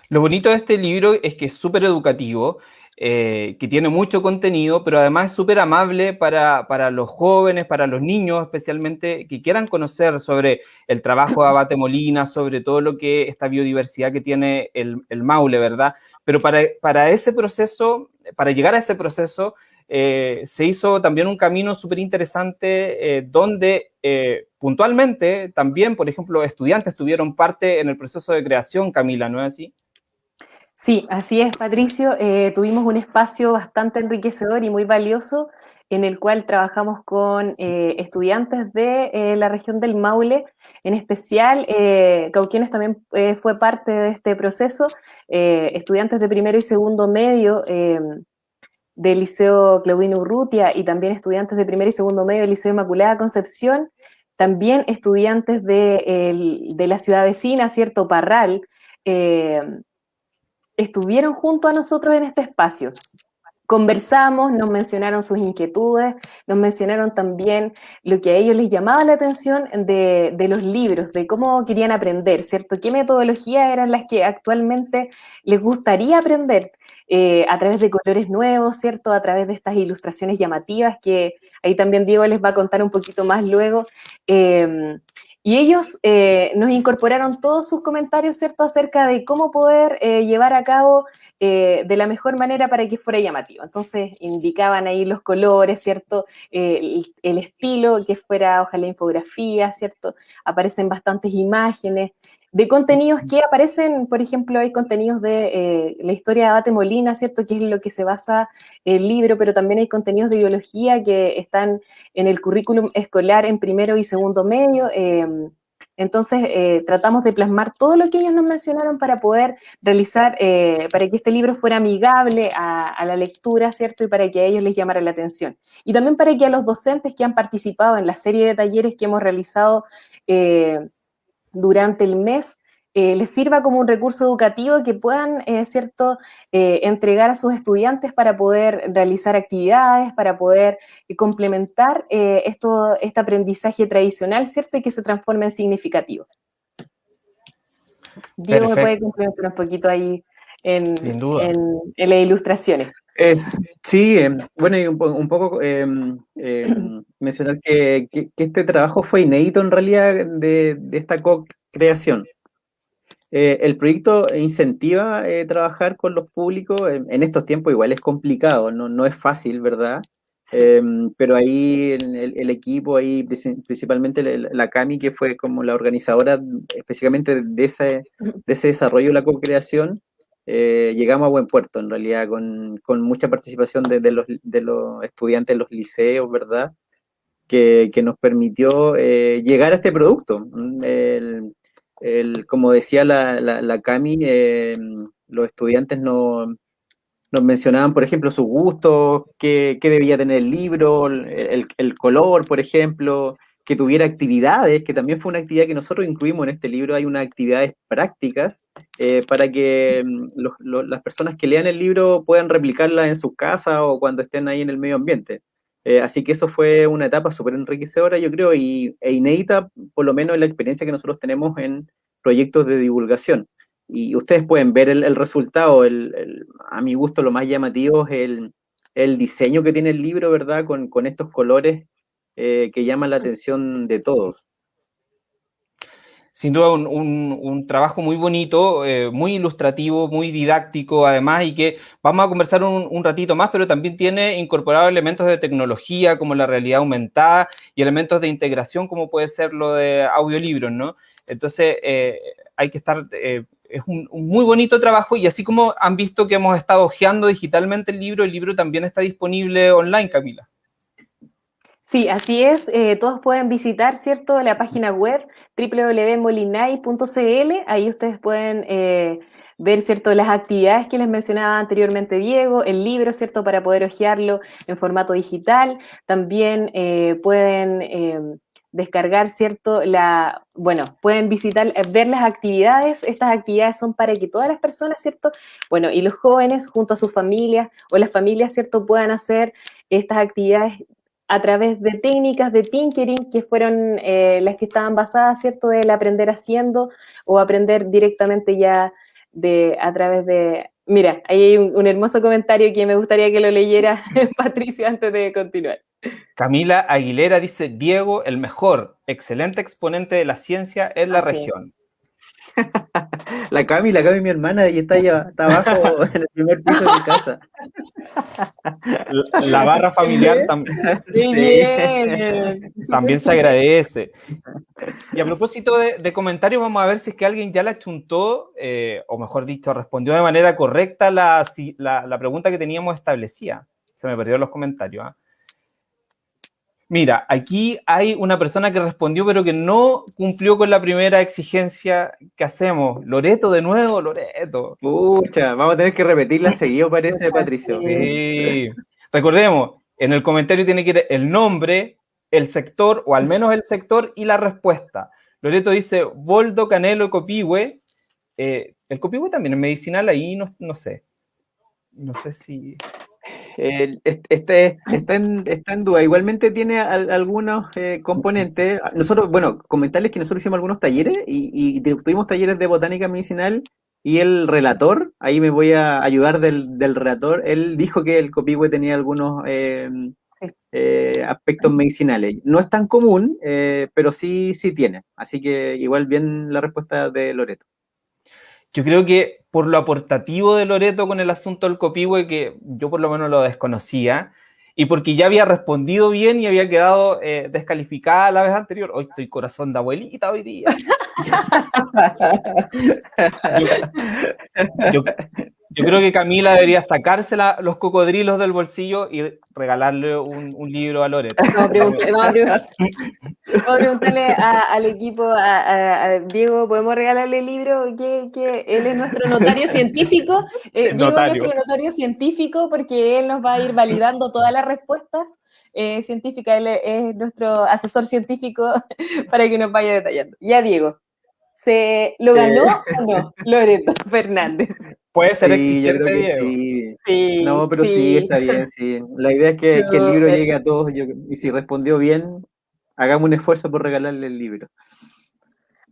A: Lo bonito de este libro es que es súper educativo eh, que tiene mucho contenido, pero además es súper amable para, para, los jóvenes, para los niños especialmente, que quieran conocer sobre el trabajo de Abate Molina, sobre todo lo que esta biodiversidad que tiene el, el Maule, ¿verdad? Pero para, para, ese proceso, para llegar a ese proceso, eh, se hizo también un camino súper interesante eh, donde puntualmente también, por ejemplo, estudiantes tuvieron parte en el proceso de creación, Camila, ¿no es así?
B: Sí, así es, Patricio. Eh, tuvimos un espacio bastante enriquecedor y muy valioso en el cual trabajamos con eh, estudiantes de eh, la región del Maule, en especial Cauquienes también fue parte de este proceso, estudiantes de primero y segundo medio del Liceo Claudino Urrutia y también estudiantes de primero y segundo medio del Liceo Inmaculada Concepción, también estudiantes de, la ciudad vecina, ¿cierto? Parral, estuvieron junto a nosotros en este espacio. Conversamos, nos mencionaron sus inquietudes, nos mencionaron también lo que a ellos les llamaba la atención de, los libros, de cómo querían aprender, ¿cierto? ¿Qué metodologías eran las que actualmente les gustaría aprender eh, a través de colores nuevos, ¿cierto? A través de estas ilustraciones llamativas que ahí también Diego les va a contar un poquito más luego. Eh, y ellos eh, nos incorporaron todos sus comentarios, ¿cierto?, acerca de cómo poder eh, llevar a cabo eh, de la mejor manera para que fuera llamativo. Entonces, indicaban ahí los colores, ¿cierto?, el, el, estilo, que fuera, ojalá, infografía, ¿cierto? Aparecen bastantes imágenes, de contenidos que aparecen, por ejemplo, hay contenidos de eh, la historia de Abate Molina, ¿cierto? Que es lo que se basa el libro, pero también hay contenidos de biología que están en el currículum escolar en primero y segundo medio. Entonces, eh, tratamos de plasmar todo lo que ellos nos mencionaron para poder realizar, eh, para que este libro fuera amigable a, a, la lectura, ¿cierto? Y para que a ellos les llamara la atención. Y también para que a los docentes que han participado en la serie de talleres que hemos realizado durante el mes eh, les sirva como un recurso educativo que puedan, eh, ¿cierto?, eh, entregar a sus estudiantes para poder realizar actividades, para poder complementar esto, este aprendizaje tradicional, ¿cierto?, y que se transforme en significativo. Diego me puede complementar un poquito ahí en, en, las ilustraciones.
C: Es, sí, em, bueno, y un, poco em, em, mencionar que, este trabajo fue inédito en realidad de, esta co-creación. Eh, el proyecto incentiva eh, trabajar con los públicos, en, estos tiempos igual es complicado, no, no es fácil, ¿verdad? pero ahí el, el, equipo, ahí principalmente la, CAMI, que fue como la organizadora específicamente de ese, de ese desarrollo de la co-creación, eh, llegamos a buen puerto, en realidad, con, mucha participación de, los, estudiantes de los liceos, ¿verdad? Que, nos permitió eh, llegar a este producto. Como decía la, Cami, eh, los estudiantes nos mencionaban, por ejemplo, sus gustos, qué, debía tener el libro, el, color, por ejemplo, que tuviera actividades, que también fue una actividad que nosotros incluimos en este libro, hay unas actividades prácticas eh, para que mm, las personas que lean el libro puedan replicarla en su casa o cuando estén ahí en el medio ambiente. Eh, así que eso fue una etapa súper enriquecedora, yo creo, y, e inédita, por lo menos en la experiencia que nosotros tenemos en proyectos de divulgación. Y ustedes pueden ver el, resultado, a mi gusto lo más llamativo es el, diseño que tiene el libro, ¿verdad? Con, estos colores eh, que llama la atención de todos.
A: Sin duda un, trabajo muy bonito, eh, muy ilustrativo, muy didáctico además y que vamos a conversar un, ratito más, pero también tiene incorporado elementos de tecnología como la realidad aumentada y elementos de integración como puede ser lo de audiolibros, ¿no? Entonces eh, hay que estar, es un, muy bonito trabajo y así como han visto que hemos estado hojeando digitalmente el libro, el libro también está disponible online, Camila.
B: Sí, así es. Eh, todos pueden visitar, ¿cierto?, la página web www.molinay.cl. Ahí ustedes pueden eh, ver, ¿cierto?, las actividades que les mencionaba anteriormente Diego, el libro, ¿cierto?, para poder hojearlo en formato digital. También eh, pueden descargar, ¿cierto? La, bueno, pueden visitar, ver las actividades. Estas actividades son para que todas las personas, ¿cierto? Bueno, y los jóvenes junto a sus familias o las familias, ¿cierto? Puedan hacer estas actividades a través de técnicas de tinkering que fueron eh, las que estaban basadas, ¿cierto?, del aprender haciendo o aprender directamente ya de, a través de... Mira, ahí hay un, hermoso comentario que me gustaría que lo leyera Patricio antes de continuar.
A: Camila Aguilera dice, Diego, el mejor, excelente exponente de la ciencia en la región.
C: La Cami, la Cami mi hermana, y está allá, está abajo en el primer piso de mi casa.
A: La, barra familiar también. También se agradece. Y a propósito de, comentarios, vamos a ver si es que alguien ya la chuntó, eh, o mejor dicho, respondió de manera correcta la, la, pregunta que teníamos establecida. Se me perdieron los comentarios. ¿ah? Mira, aquí hay una persona que respondió, pero que no cumplió con la primera exigencia que hacemos. Loreto, de nuevo, Loreto.
C: Pucha, vamos a tener que repetirla seguido, parece, Patricio.
A: Sí. Recordemos, en el comentario tiene que ir el nombre, el sector, o al menos el sector, y la respuesta. Loreto dice, Boldo, Canelo, Copihue. Eh, el Copihue también es medicinal, ahí no, no sé. No sé si...
C: este, está, en, está, en, duda. Igualmente tiene algunos eh, componentes. Nosotros, bueno, comentarles que nosotros hicimos algunos talleres y, tuvimos talleres de botánica medicinal y el relator, ahí me voy a ayudar del, del relator, él dijo que el copihue tenía algunos eh, eh, aspectos medicinales. No es tan común, pero sí, sí tiene. Así que igual bien la respuesta de Loreto.
A: Yo creo que por lo aportativo de Loreto con el asunto del copihue, que yo por lo menos lo desconocía, y porque ya había respondido bien y había quedado eh, descalificada la vez anterior. Hoy estoy corazón de abuelita hoy día. yo, yo creo que Camila debería sacarse los cocodrilos del bolsillo y regalarle un, libro a Loreto.
B: Vamos a preguntarle, al equipo, a, Diego, ¿podemos regalarle el libro? Que, él es nuestro notario científico. Eh, Diego es nuestro notario científico porque él nos va a ir validando todas las respuestas eh, científicas. Él es nuestro asesor científico para que nos vaya detallando. Ya, Diego. ¿Se lo ganó eh. o no Loreto Fernández?
A: Puede ser sí, yo creo que
C: sí. sí. No, pero sí. está bien, sí. La idea es que, el libro eh, llegue a todos y si respondió bien, hagamos un esfuerzo por regalarle el libro.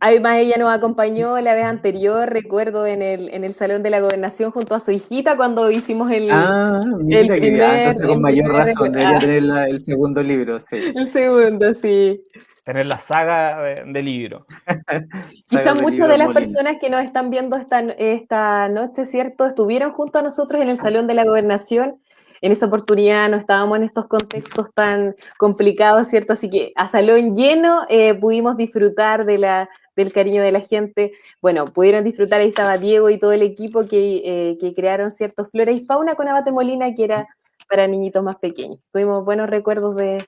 B: Además, ella nos acompañó la vez anterior, recuerdo, en el, en el Salón de la Gobernación junto a su hijita cuando hicimos el,
C: ah, mira el primer, que, ah, entonces con mayor razón debería tener el segundo libro, sí.
B: El segundo, sí.
A: Tener la saga de, libro.
B: Quizás muchas de las personas que nos están viendo esta, esta noche, ¿cierto? Estuvieron junto a nosotros en el Salón de la Gobernación en esa oportunidad no estábamos en estos contextos tan complicados, ¿cierto? Así que a salón lleno eh, pudimos disfrutar de la, del cariño de la gente. Bueno, pudieron disfrutar, ahí estaba Diego y todo el equipo que, eh, crearon ciertos flora y fauna con Abate Molina, que era para niñitos más pequeños. Tuvimos buenos recuerdos de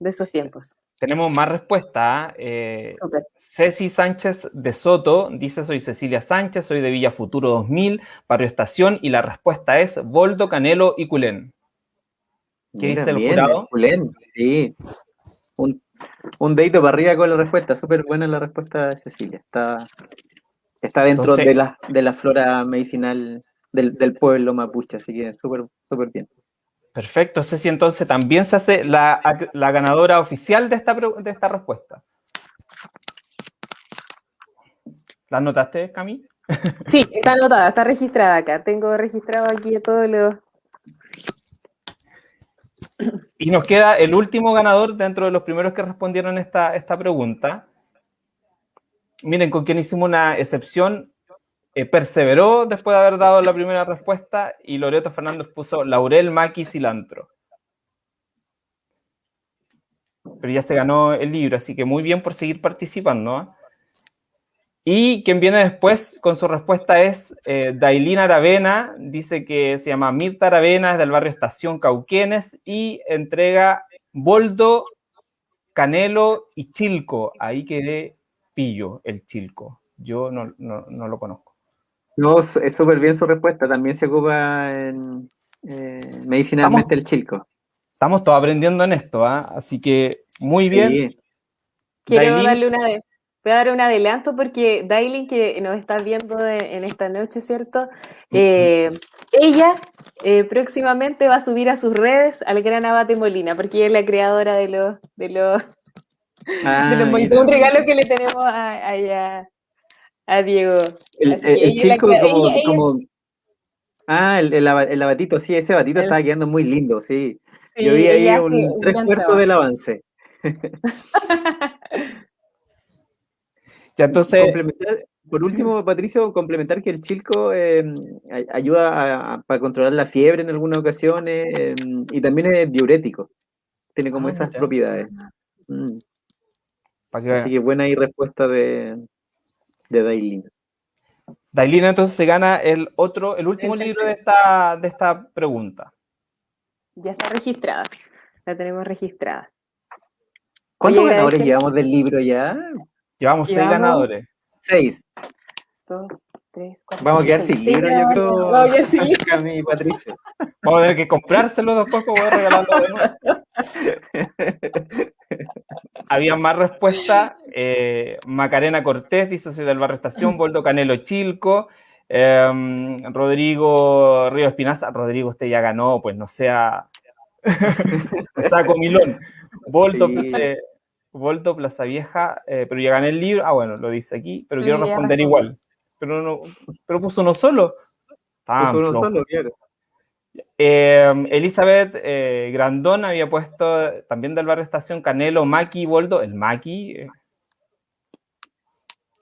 B: esos tiempos.
A: Tenemos más respuesta. ¿eh? Ceci Sánchez de Soto dice: Soy Cecilia Sánchez, soy de Villa Futuro 2000, Barrio Estación, y la respuesta es Boldo, Canelo y Culén.
C: ¿Qué dice el jurado? Culén, sí. Un, un dedito para arriba con la respuesta. Súper buena la respuesta de Cecilia. Está, está dentro de, la, de la flora medicinal del, del pueblo mapuche, así que súper súper bien.
A: Perfecto, Ceci, entonces también se hace la, ganadora oficial de esta, de esta respuesta. ¿La anotaste, Cami?
B: Sí, está anotada, está registrada acá. Tengo registrado aquí todos los...
A: Y nos queda el último ganador dentro de los primeros que respondieron esta, esta pregunta. Miren, con quien hicimos una excepción eh, perseveró después de haber dado la primera respuesta y Loreto Fernández puso laurel, maqui, cilantro. Pero ya se ganó el libro, así que muy bien por seguir participando. ¿ah? Y quien viene después con su respuesta es eh, Dailina Aravena, dice que se llama Mirta Aravena, es del barrio Estación Cauquenes y entrega Boldo, Canelo y Chilco. Ahí quedé pillo el Chilco. Yo no lo conozco.
C: No, es súper bien su respuesta. También se ocupa en eh, medicinalmente el chilco.
A: Estamos todos aprendiendo en esto, ¿ah? así que muy bien.
B: Quiero darle una de, voy a dar un adelanto porque Dailin, que nos está viendo en esta noche, ¿cierto? Eh, ella eh, próximamente va a subir a sus redes al gran Abate Molina, porque ella es la creadora de los, de los, ah, de los un regalo que le tenemos a, ella a Diego.
C: El, chico como, Ah, el, el, el, abatito, sí, ese abatito estaba quedando muy lindo, sí. Yo vi ahí un tres cuartos del avance.
A: ya entonces...
C: por último, Patricio, complementar que el chilco em, ayuda para controlar la fiebre en algunas ocasiones em, y también es diurético. Tiene como ah, esas propiedades. Mm. Así que buena ahí respuesta de, de Dailina.
A: Dailina entonces se gana el otro, el último libro de esta, de esta pregunta.
B: Ya está registrada, la tenemos registrada.
C: ¿Cuántos ganadores llevamos del libro ya?
A: Llevamos, seis ganadores.
C: Seis. Dos, tres, cuatro, Vamos a quedar sin libro, yo creo. Vamos a quedar sin libro. Patricio.
A: Vamos a tener que comprárselo después, como voy a regalarlo de nuevo. había más respuestas. Eh, Macarena Cortés dice, soy del barrio Estación, Boldo Canelo Chilco. Em, Rodrigo Río Espinaza, Rodrigo, usted ya ganó, pues no sea, saco milón. Volto, eh, Volto Plaza Vieja, eh, pero ya gané el libro. Ah, bueno, lo dice aquí, pero quiero responder igual. Pero, no, pero puso uno solo. puso uno solo, em, Elizabeth eh, Grandón había puesto también del barrio Estación Canelo, Maki, Boldo, el Maki.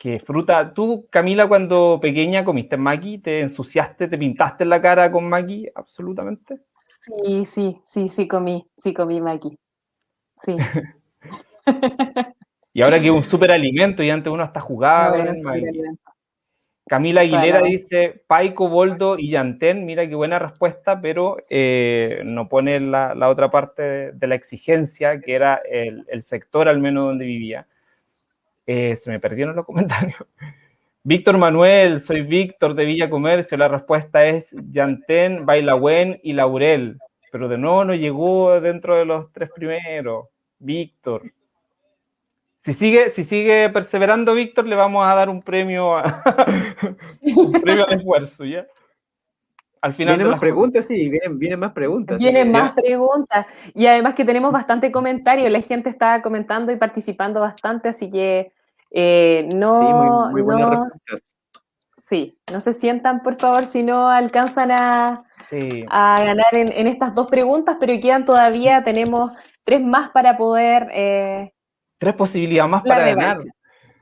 A: ¿Qué fruta. ¿Tú, Camila, cuando pequeña comiste maqui? ¿Te ensuciaste, te pintaste la cara con maqui? Absolutamente.
B: Sí, sí, sí, sí comí, sí comí maqui. Sí.
A: y ahora que es un súper alimento y antes uno hasta jugaba Camila Aguilera dice Paico, Boldo y Yantén. Mira qué buena respuesta, pero eh, no pone la, otra parte de, la exigencia, que era el, el sector al menos donde vivía. Eh, se me perdieron los comentarios. Víctor Manuel, soy Víctor de Villa Comercio. La respuesta es Yantén, Bailagüen y Laurel. Pero de nuevo no llegó dentro de los tres primeros. Víctor. Si sigue, si sigue perseverando, Víctor, le vamos a dar un premio, un premio al esfuerzo, ¿ya?
C: Al final vienen más preguntas, sí, vienen, más preguntas.
B: Vienen más preguntas. Y además que tenemos bastante comentario, la gente está comentando y participando bastante, así que eh, no, sí, muy, no, sí, no se sientan, por favor, si no alcanzan a, a ganar en, estas dos preguntas, pero quedan todavía, tenemos tres más para poder... Eh,
A: tres posibilidades más para ganar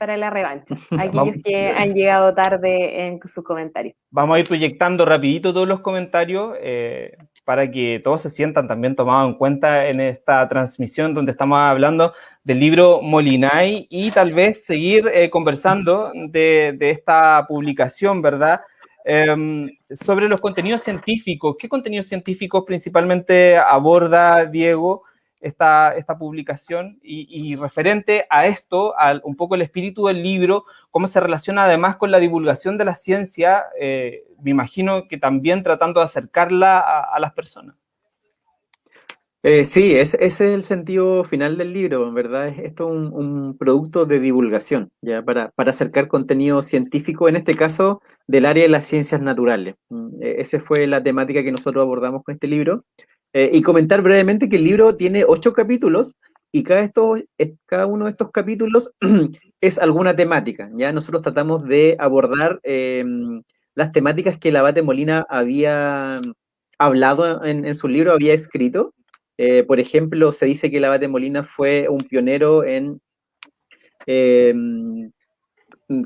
B: para la revancha, aquellos que han llegado tarde en sus comentarios.
A: Vamos a ir proyectando rapidito todos los comentarios eh, para que todos se sientan también tomados en cuenta en esta transmisión donde estamos hablando del libro Molinay y tal vez seguir eh, conversando de, esta publicación, ¿verdad? Em, sobre los contenidos científicos. ¿Qué contenidos científicos principalmente aborda Diego? Esta, esta publicación y, referente a esto, al, un poco el espíritu del libro, cómo se relaciona además con la divulgación de la ciencia, eh, me imagino que también tratando de acercarla a, las personas.
C: Eh, sí, ese, es el sentido final del libro, ¿verdad? Es esto un, un producto de divulgación, ¿ya? Para, para, acercar contenido científico, en este caso, del área de las ciencias naturales. Mm, e, esa fue la temática que nosotros abordamos con este libro. Eh, y comentar brevemente que el libro tiene ocho capítulos y cada, cada uno de estos capítulos es alguna temática. ¿ya? Nosotros tratamos de abordar em, las temáticas que el abate Molina había hablado en, su libro, había escrito. Eh, por ejemplo, se dice que el abate Molina fue un pionero en em,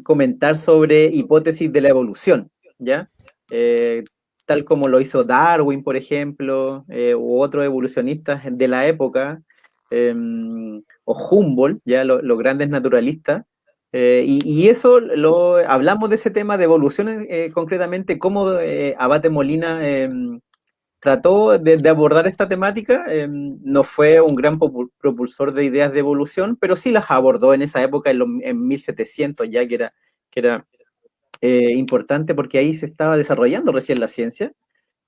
C: comentar sobre hipótesis de la evolución, ¿ya? Eh, tal como lo hizo Darwin, por ejemplo, eh, u otros evolucionistas de la época, em, o Humboldt, ya los grandes naturalistas. Eh, y, eso lo hablamos de ese tema de evolución eh, concretamente, cómo Abate Molina em, trató de, abordar esta temática. Em, no fue un gran propulsor de ideas de evolución, pero sí las abordó en esa época, en, en 1700, ya que era, que era eh, importante porque ahí se estaba desarrollando recién la ciencia.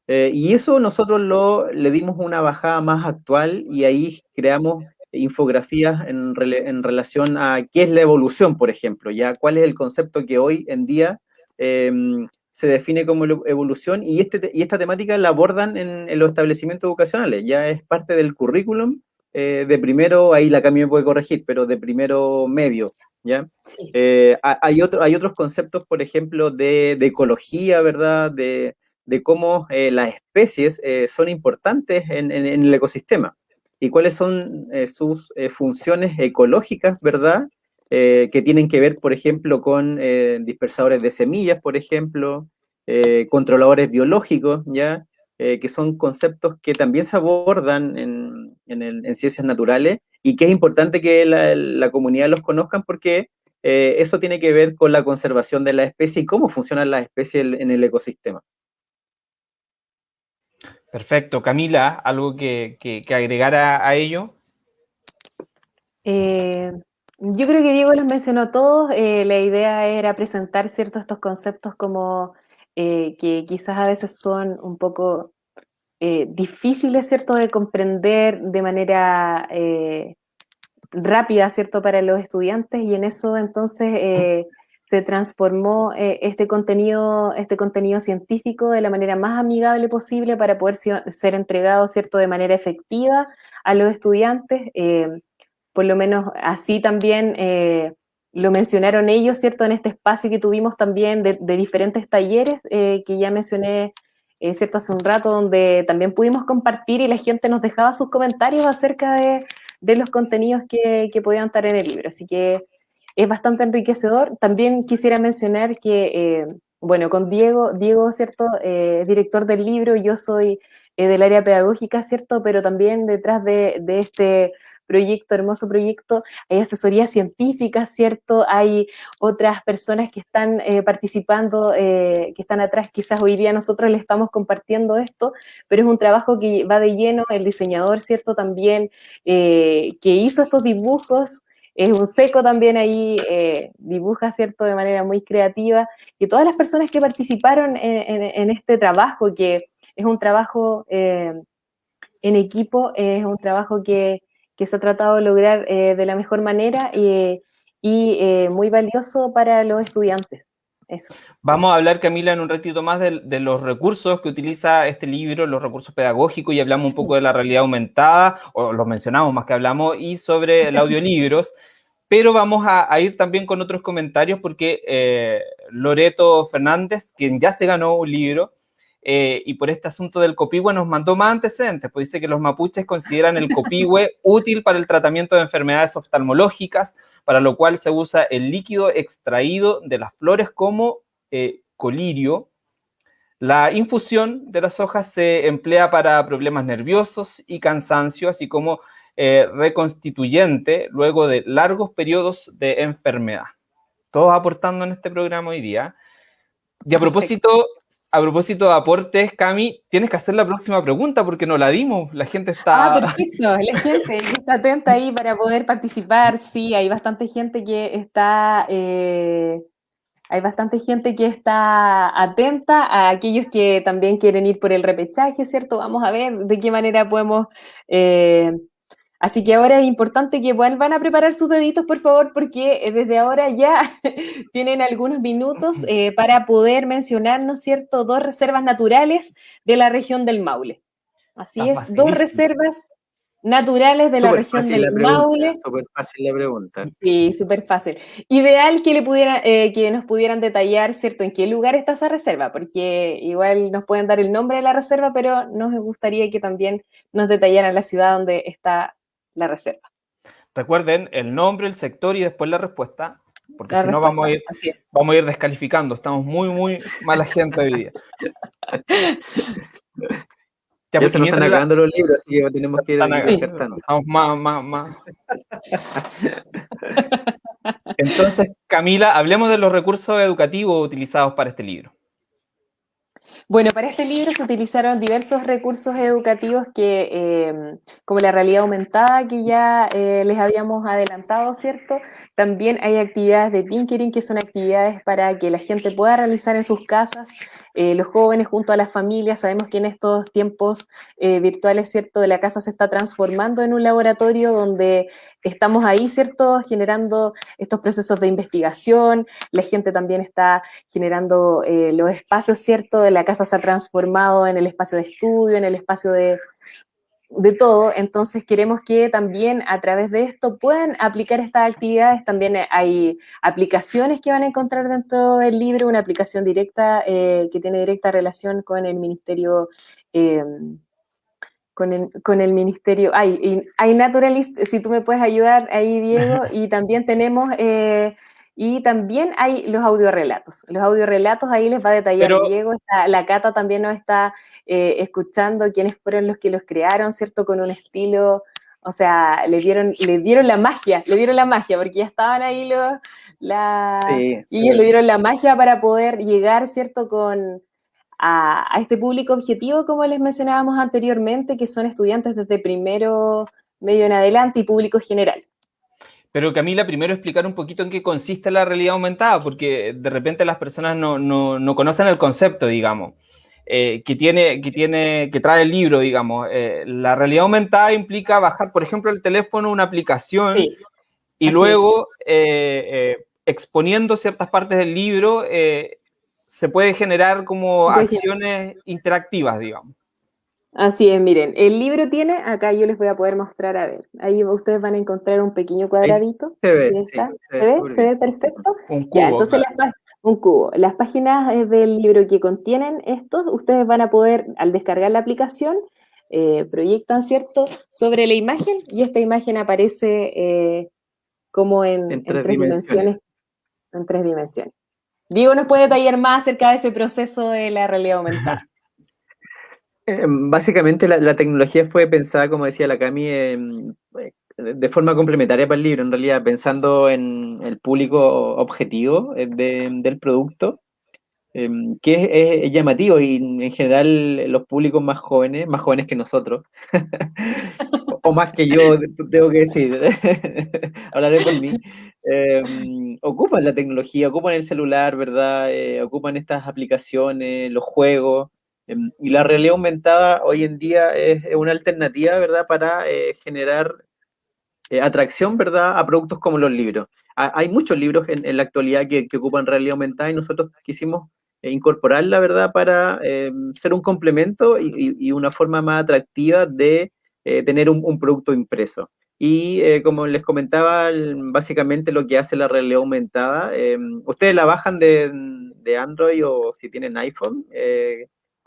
C: Eh, y eso nosotros lo, le dimos una bajada más actual y ahí creamos infografías en, en, relación a qué es la evolución, por ejemplo, ya cuál es el concepto que hoy en día em, se define como evolución y, este, y esta temática la abordan en, en, los establecimientos educacionales, ya es parte del currículum eh, de primero, ahí la Cami me puede corregir, pero de primero medio, ¿ya? Eh, hay, otro, hay otros conceptos, por ejemplo, de, ecología, ¿verdad? De, cómo eh, las especies son importantes en, el ecosistema y cuáles son sus funciones ecológicas, ¿verdad? que tienen que ver, por ejemplo, con dispersadores de semillas, por ejemplo, controladores biológicos, ¿ya? Que son conceptos que también se abordan en, ciencias naturales y que es importante que la, comunidad los conozcan porque eh, eso tiene que ver con la conservación de la especie y cómo funcionan las especies en el ecosistema.
A: Perfecto. Camila, ¿algo que, agregar a, ello?
B: Eh, yo creo que Diego los mencionó todos. la idea era presentar ciertos estos conceptos como eh, que quizás a veces son un poco eh, difíciles, ¿cierto?, de comprender de manera eh, rápida, ¿cierto?, para los estudiantes y en eso entonces eh, se transformó eh, este, contenido, este contenido científico de la manera más amigable posible para poder ser entregado, ¿cierto?, de manera efectiva a los estudiantes. por lo menos así también lo mencionaron ellos, ¿cierto?, en este espacio que tuvimos también de, diferentes talleres que ya mencioné ¿cierto? Hace un rato donde también pudimos compartir y la gente nos dejaba sus comentarios acerca de, de los contenidos que, que, podían estar en el libro. Así que es bastante enriquecedor. También quisiera mencionar que, eh, bueno, con Diego, Diego, ¿cierto? Eh, director del libro, yo soy eh, del área pedagógica, ¿cierto? Pero también detrás de, de este proyecto, hermoso proyecto, hay asesoría científica, ¿cierto? Hay otras personas que están eh, participando, eh, que están atrás, quizás hoy día nosotros le estamos compartiendo esto, pero es un trabajo que va de lleno, el diseñador, ¿cierto? También eh, que hizo estos dibujos, es un seco también ahí, dibuja, ¿cierto?, de manera muy creativa, y todas las personas que participaron en, este trabajo, que es un trabajo en equipo, es un trabajo que, que se ha tratado de lograr eh, de la mejor manera y, eh, muy valioso para los estudiantes. Eso.
A: Vamos a hablar, Camila, en un ratito más de, los recursos que utiliza este libro, los recursos pedagógicos, y hablamos un poco de la realidad aumentada, o los mencionamos más que hablamos, y sobre el audiolibros. Pero vamos a, ir también con otros comentarios porque eh, Loreto Fernández, quien ya se ganó un libro, eh, y por este asunto del copihue nos mandó más antecedentes, pues dice que los mapuches consideran el copihue útil para el tratamiento de enfermedades oftalmológicas, para lo cual se usa el líquido extraído de las flores como eh, colirio. La infusión de las hojas se emplea para problemas nerviosos y cansancio, así como eh, reconstituyente luego de largos periodos de enfermedad. Todos aportando en este programa hoy día. Y a propósito, a propósito de aportes, Cami, tienes que hacer la próxima pregunta porque no la dimos. La gente está.
B: Ah, perfecto. La gente está atenta ahí para poder participar. Sí, hay bastante gente que está. Eh, hay bastante gente que está atenta a aquellos que también quieren ir por el repechaje, ¿cierto? Vamos a ver de qué manera podemos eh, Así que ahora es importante que vuelvan a preparar sus deditos, por favor, porque eh, desde ahora ya tienen algunos minutos eh, para poder mencionar, ¿no es cierto?, dos reservas naturales de la región del Maule. Así es, dos reservas naturales de la región del Maule.
C: Súper fácil la pregunta.
B: Sí, súper fácil. Ideal que, le pudiera, eh, que nos pudieran detallar, ¿cierto?, en qué lugar está esa reserva, porque igual nos pueden dar el nombre de la reserva, pero nos gustaría que también nos detallaran la ciudad donde está la reserva.
A: Recuerden el nombre, el sector y después la respuesta, porque si no vamos a, ir, vamos a ir descalificando. Estamos muy, muy mala gente hoy día.
C: Ya, se nos están acabando los libros, así que tenemos que ir
A: Estamos más, más, más. Entonces, Camila, hablemos de los recursos educativos utilizados para este libro.
B: Bueno, para este libro se utilizaron diversos recursos educativos que, eh, como la realidad aumentada que ya eh, les habíamos adelantado, ¿cierto? También hay actividades de tinkering, que son actividades para que la gente pueda realizar en sus casas, eh, los jóvenes junto a las familias. Sabemos que en estos tiempos virtuales, ¿cierto? De la casa se está transformando en un laboratorio donde estamos ahí, ¿cierto? Generando estos procesos de investigación, la gente también está generando los espacios, ¿cierto? La casa se ha transformado en el espacio de estudio, en el espacio de, de todo, entonces queremos que también a través de esto puedan aplicar estas actividades. También hay aplicaciones que van a encontrar dentro del libro, una aplicación directa eh, que tiene directa relación con el Ministerio, eh, con, el, con, el, Ministerio, hay, hay Naturalist, si tú me puedes ayudar ahí, Diego, y también tenemos eh, y también hay los audiorelatos. Los audiorelatos ahí les va a detallar Diego. la Cata también nos está eh, escuchando quiénes fueron los que los crearon, ¿cierto? Con un estilo, o sea, le dieron, le dieron la magia, le dieron la magia, porque ya estaban ahí los, la, y ellos le dieron la magia para poder llegar, ¿cierto? Con, a, a, este público objetivo, como les mencionábamos anteriormente, que son estudiantes desde primero medio en adelante y público general.
A: Pero Camila, primero explicar un poquito en qué consiste la realidad aumentada, porque de repente las personas no, conocen el concepto, digamos. eh, que, tiene, que, tiene, que trae el libro, digamos. Eh, la realidad aumentada implica bajar, por ejemplo, el teléfono, una aplicación, y luego, eh, exponiendo ciertas partes del libro, se puede generar como acciones interactivas, digamos.
B: Así es, miren, el libro tiene, acá yo les voy a poder mostrar, a ver, ahí ustedes van a encontrar un pequeño cuadradito.
C: Se ve,
B: está. ¿Se, ve? ¿Se ve perfecto? Un cubo, ya, entonces las, un cubo. Las páginas eh, del libro que contienen estos, ustedes van a poder, al descargar la aplicación, eh, proyectan, ¿cierto?, sobre la imagen y esta imagen aparece eh, como en, tres, dimensiones. En tres dimensiones. Diego nos puede detallar más acerca de ese proceso de la realidad aumentada.
C: Básicamente la, tecnología fue pensada, como decía la Cami, de forma complementaria para el libro, en realidad, pensando en el público objetivo eh, del producto, em, que es, llamativo y en general los públicos más jóvenes, más jóvenes que nosotros, o más que yo, tengo que decir, hablaré por mí, em, ocupan la tecnología, ocupan el celular, ¿verdad? Eh, ocupan estas aplicaciones, los juegos. Em, y la realidad aumentada hoy en día es una alternativa, ¿verdad?, para eh, generar eh, atracción, ¿verdad?, a productos como los libros. hay muchos libros en, la actualidad que, ocupan realidad aumentada y nosotros quisimos eh, incorporarla, ¿verdad?, para eh, ser un complemento y, una forma más atractiva de tener un, producto impreso. Y como les comentaba, básicamente lo que hace la realidad aumentada, ustedes la bajan de, de, Android o si tienen iPhone,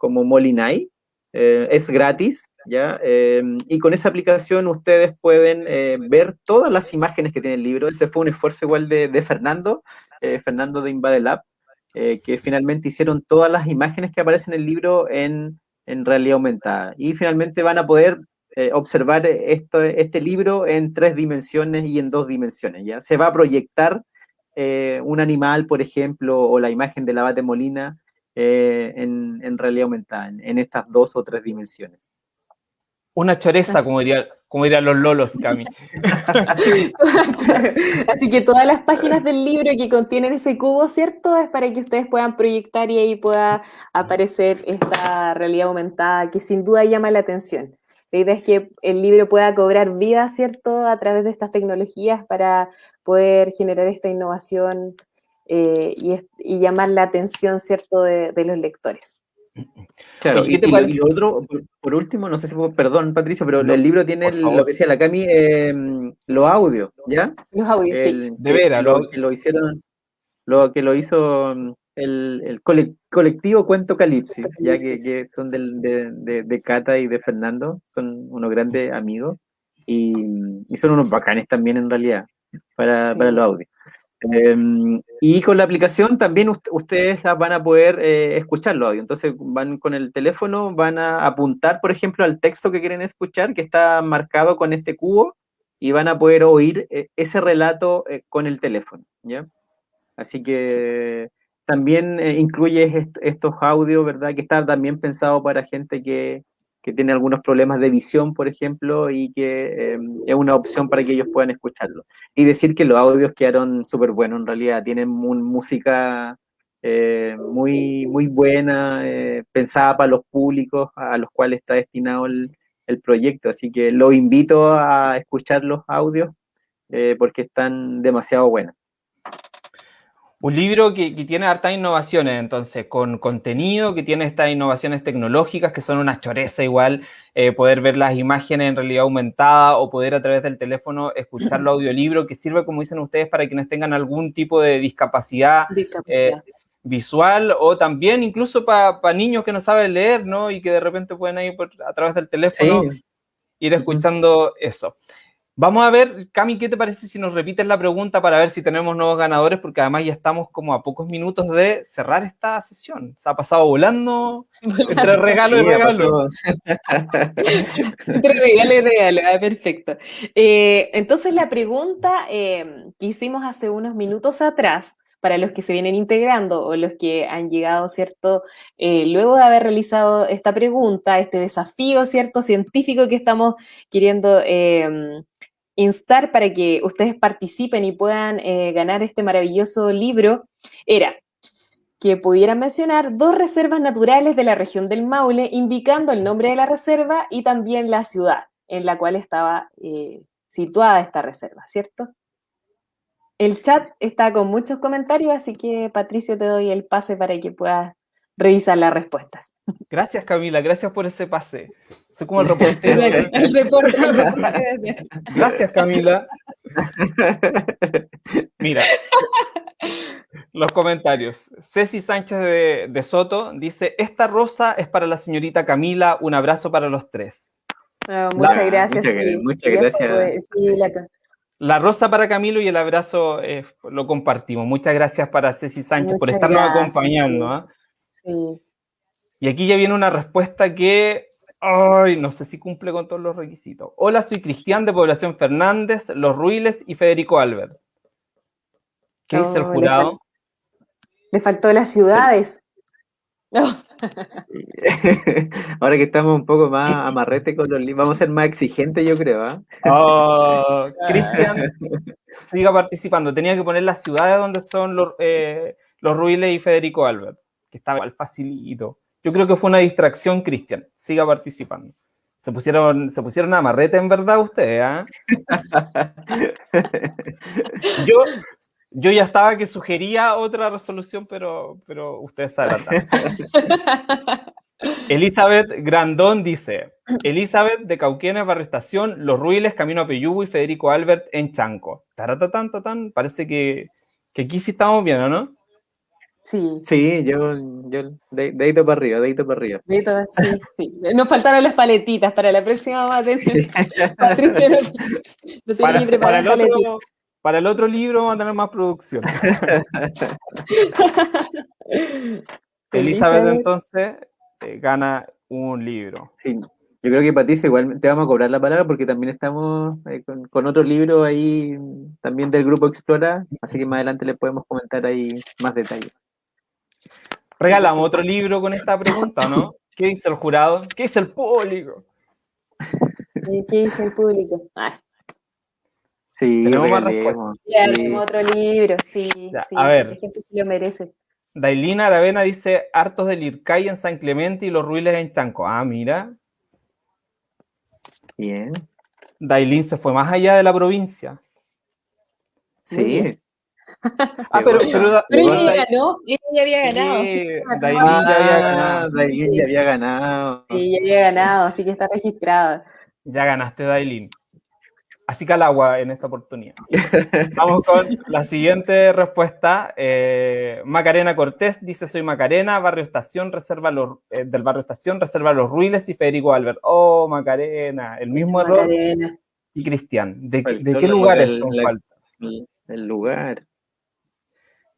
C: como Molinai, eh, es gratis, ¿ya? Em, y con esa aplicación ustedes pueden eh, ver todas las imágenes que tiene el libro. Ese fue un esfuerzo igual de, Fernando, eh, Fernando de Invadelab, que finalmente hicieron todas las imágenes que aparecen en el libro en, realidad aumentada. Y finalmente van a poder observar esto, este libro en tres dimensiones y en dos dimensiones, ¿ya? Se va a proyectar un animal, por ejemplo, o la imagen de la Bate Molina, eh, en, realidad aumentada, en, estas dos o tres dimensiones.
A: Una choreza, como, diría, como dirían los lolos, Cami.
B: Así que todas las páginas del libro que contienen ese cubo, ¿cierto? Es para que ustedes puedan proyectar y ahí pueda aparecer esta realidad aumentada que sin duda llama la atención. La idea es que el libro pueda cobrar vida, ¿cierto?, a través de estas tecnologías para poder generar esta innovación eh, y, llamar la atención, ¿cierto?, de, los lectores.
C: Claro, y, y, otro, por, último, no sé si, perdón, Patricio, pero el libro tiene lo que decía la Cami, eh, los audios, ¿ya?
B: Los audios, sí.
C: De veras, lo, que lo hicieron, lo que lo hizo mm, el, colectivo Cuento Calipsis, ya que, son de, de, Cata y de Fernando, son unos grandes amigos y, son unos bacanes también en realidad para, para los audios. Em, y con la aplicación también ustedes van a poder eh, escuchar los audios. Entonces van con el teléfono, van a apuntar, por ejemplo, al texto que quieren escuchar, que está marcado con este cubo, y van a poder oír eh, ese relato eh, con el teléfono. ¿ya? Así que también incluye estos audios, ¿verdad? Que está también pensado para gente que, que tiene algunos problemas de visión, por ejemplo, y que em, es una opción para que ellos puedan escucharlo. Y decir que los audios quedaron súper buenos, en realidad, tienen música eh, muy, muy buena, eh, pensada para los públicos a los cuales está destinado el, proyecto, así que los invito a escuchar los audios eh, porque están demasiado buenos.
A: Un libro que, tiene hartas innovaciones, entonces, con contenido, que tiene estas innovaciones tecnológicas, que son una choreza igual, eh, poder ver las imágenes en realidad aumentada o poder a través del teléfono escuchar el audiolibro, que sirve, como dicen ustedes, para quienes tengan algún tipo de discapacidad, eh, visual o también incluso para niños que no saben leer, ¿no? Y que de repente pueden ir a través del teléfono ir escuchando eso. Vamos a ver, Cami, ¿qué te parece si nos repites la pregunta para ver si tenemos nuevos ganadores? Porque además ya estamos como a pocos minutos de cerrar esta sesión. Se ha pasado volando, entre regalo y regalo.
B: entre regalo y regalo, ah, perfecto. Eh, entonces la pregunta eh, que hicimos hace unos minutos atrás, para los que se vienen integrando o los que han llegado, ¿cierto? Eh, luego de haber realizado esta pregunta, este desafío, ¿cierto? Científico que estamos queriendo instar para que ustedes participen y puedan eh, ganar este maravilloso libro era, que pudieran mencionar dos reservas naturales de la región del Maule, indicando el nombre de la reserva y también la ciudad en la cual estaba eh, situada esta reserva, ¿cierto? El chat está con muchos comentarios, así que Patricio te doy el pase para que puedas revisar las respuestas.
A: Gracias Camila, gracias por ese pase. Soy como el reportero. el reportero. gracias Camila. Mira, los comentarios. Ceci Sánchez de, Soto dice, esta rosa es para la señorita Camila, un abrazo para los tres.
B: Ah, muchas gracias.
C: Muchas, gracias.
A: la... rosa para Camilo y el abrazo eh, lo compartimos. Muchas gracias para Ceci Sánchez por estarnos acompañando. Y aquí ya viene una respuesta que, ay, no sé si cumple con todos los requisitos. Hola, soy Cristian de Población Fernández, Los Ruiles y Federico Albert. ¿Qué dice el jurado?
B: Le, faltó las ciudades.
C: Ahora que estamos un poco más amarrete con los libros, vamos a ser más exigentes, yo creo. ¿ah?
A: Oh, Cristian, siga participando. Tenía que poner las ciudades donde son los, eh, los Ruiles y Federico Albert, que estaba al facilito. Yo creo que fue una distracción, Cristian. Siga participando. Se pusieron, se pusieron amarrete en verdad ustedes, ¿ah? yo, yo ya estaba que sugería otra resolución, pero, pero ustedes saben. Elizabeth Grandón dice, Elizabeth de Cauquenes, Barrio Estación, Los Ruiles, Camino a Peyugo y Federico Albert en Chanco. Taratatán, parece que, que aquí sí estamos bien, ¿no?
B: Sí.
C: Sí, yo, yo dedito para arriba, dedito para arriba.
B: Dedito, sí, sí. Nos faltaron las paletitas para la próxima Patricia no,
A: no tenía ni preparado paletitas. Para el otro libro vamos a tener más producción. Elizabeth entonces eh, gana un libro.
C: Sí, yo creo que Patricia igual te vamos a cobrar la palabra porque también estamos eh, con, otro libro ahí también del grupo Explora, así que más adelante le podemos comentar ahí más detalles.
A: Regalamos otro libro con esta pregunta, ¿no? ¿Qué dice el jurado? ¿Qué dice el público?
B: ¿Qué dice el público? Ay.
C: Sí,
B: tenemos otro libro, sí.
A: a ver.
B: lo merece.
A: Dailina Aravena dice hartos del Ircay en San Clemente y los Ruiles en Chanco. Ah, mira.
C: Bien.
A: Dailin se fue más allá de la provincia.
C: Sí.
B: Ah, pero, pero, ella ya ganó, ella ya había ganado. Sí,
C: Dailin ya había ganado. Dailin ya había ganado.
B: Sí, ya había ganado, así que está registrada.
A: Ya ganaste, Dailin. Así que al agua en esta oportunidad. Vamos con la siguiente respuesta. Eh, Macarena Cortés dice: Soy Macarena, Barrio Estación, reserva los, eh, del Barrio Estación, reserva los Ruiles y Federico Albert. Oh, Macarena, el mismo error. Y Cristian, ¿de, qué lugares son
C: El, lugar.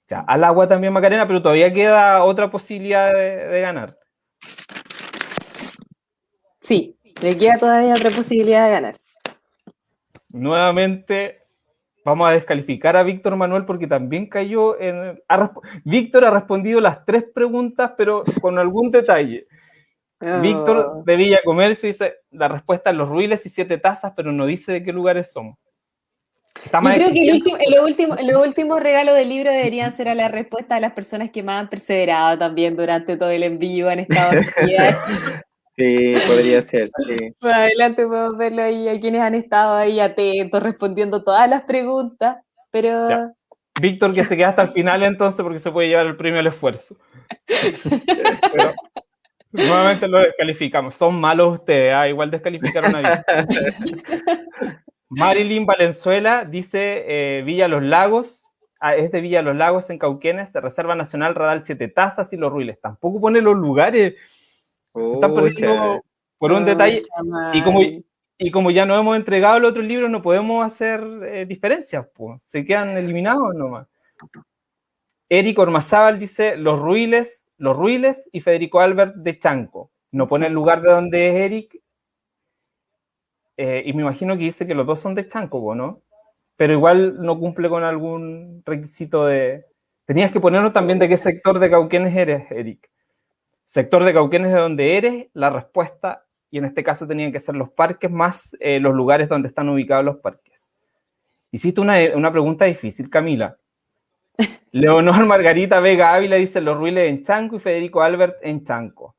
A: Ya, al agua también Macarena, pero todavía queda otra posibilidad de ganar.
B: Sí, le queda todavía otra posibilidad de ganar
A: nuevamente vamos a descalificar a Víctor Manuel porque también cayó en... Víctor ha respondido las tres preguntas, pero con algún detalle. Víctor oh. de Villa Comercio dice la respuesta es los ruiles y siete tazas, pero no dice de qué lugares somos.
B: Yo creo que el último, los últimos último regalos del libro deberían ser a la respuesta de las personas que más han perseverado también durante todo el envío, han estado
C: Sí, podría ser. Sí.
B: adelante podemos verlo ahí a quienes han estado ahí atentos, respondiendo todas las preguntas, pero...
A: Víctor, que se queda hasta el final entonces porque se puede llevar el premio al esfuerzo. nuevamente lo descalificamos. Son malos ustedes, ¿ah? igual descalificaron a Víctor. Marilyn Valenzuela dice eh, Villa Los Lagos, ah, es de Villa Los Lagos en Cauquenes, Reserva Nacional Radal Siete Tazas y Los Ruiles. Tampoco pone los lugares. Se están perdiendo por un detalle. Y como, y como ya no hemos entregado el otro libro, no podemos hacer eh, diferencias, pues. se quedan eliminados nomás. Eric Ormazábal dice Los Ruiles, Los Ruiles y Federico Albert de Chanco. No pone el lugar de donde es Eric. Eh, y me imagino que dice que los dos son de Chanco, ¿no? Pero igual no cumple con algún requisito de... Tenías que ponernos también de qué sector de Cauquenes eres, Eric. Sector de Cauquenes de donde eres, la respuesta, y en este caso tenían que ser los parques más eh, los lugares donde están ubicados los parques. Hiciste una, una pregunta difícil, Camila. Leonor Margarita Vega Ávila dice los Ruiles en Chanco y Federico Albert en Chanco.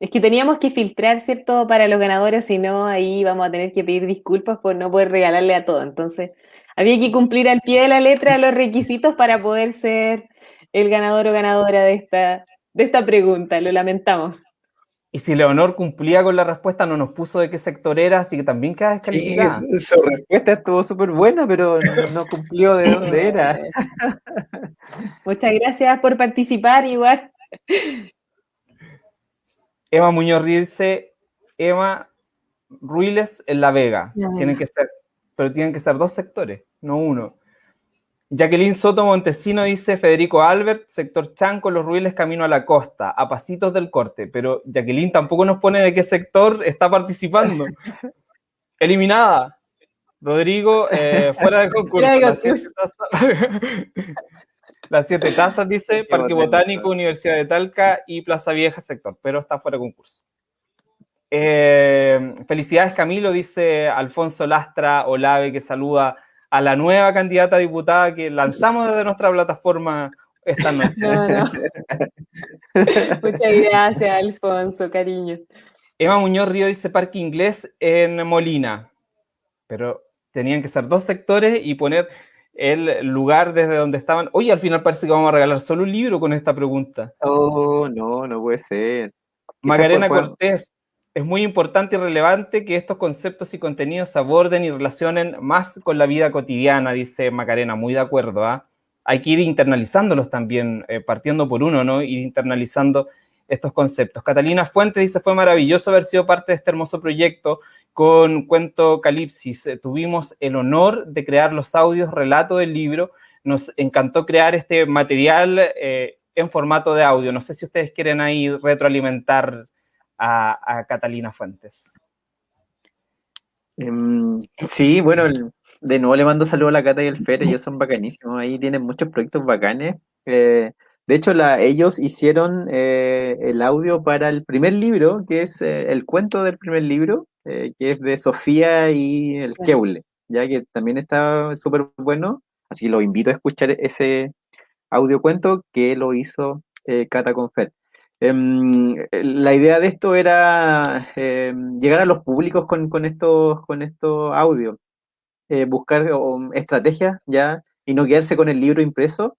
B: Es que teníamos que filtrar, ¿cierto?, para los ganadores, si no, ahí vamos a tener que pedir disculpas por no poder regalarle a todo. Entonces, había que cumplir al pie de la letra los requisitos para poder ser el ganador o ganadora de esta, de esta pregunta. Lo lamentamos.
A: Y si Leonor cumplía con la respuesta, no nos puso de qué sector era, así que también queda descalificada.
C: Sí, su, respuesta estuvo súper buena, pero no, cumplió de dónde era.
B: Muchas gracias por participar, igual.
A: Emma Muñoz dice, Emma Ruiles en La Vega. Tienen que ser, pero tienen que ser dos sectores, no uno. Jacqueline Soto Montesino dice Federico Albert, sector Chanco, Los Ruiles, camino a la costa, a pasitos del corte. Pero Jacqueline tampoco nos pone de qué sector está participando. Eliminada. Rodrigo, eh, fuera de concurso. Las siete, tazas, dice Parque Botánico, Universidad de Talca y Plaza Vieja sector, pero está fuera de concurso. Eh, felicidades Camilo, dice Alfonso Lastra Olave, que saluda a la nueva candidata a diputada que lanzamos desde nuestra plataforma esta noche.
B: Muchas gracias, Alfonso, cariño.
A: Emma Muñoz Río dice Parque Inglés en Molina, pero tenían que ser dos sectores y poner el lugar desde donde estaban. Oye, al final parece que vamos a regalar solo un libro con esta pregunta.
C: Oh, no, no puede ser.
A: Magarena Cortés, es muy importante y relevante que estos conceptos y contenidos se aborden y relacionen más con la vida cotidiana, dice Macarena, muy de acuerdo. ¿ah? Hay que ir internalizándolos también, eh, partiendo por uno, ¿no? Ir internalizando estos conceptos. Catalina Fuentes dice, fue maravilloso haber sido parte de este hermoso proyecto con Cuento Calipsis. Eh, tuvimos el honor de crear los audios, relato del libro. Nos encantó crear este material eh, en formato de audio. No sé si ustedes quieren ahí retroalimentar a, Catalina Fuentes.
C: Em, sí, bueno, de nuevo le mando saludos a la Cata y el Fer, ellos son bacanísimos, ahí tienen muchos proyectos bacanes. Eh, de hecho, la, ellos hicieron eh, el audio para el primer libro, que es eh, el cuento del primer libro, que es de Sofía y el Keule, ya que también está súper bueno, así que los invito a escuchar ese audio cuento que lo hizo Cata con Fer. Em, la idea de esto era em, llegar a los públicos con, estos, con estos audios, eh, buscar estrategias ya y no quedarse con el libro impreso,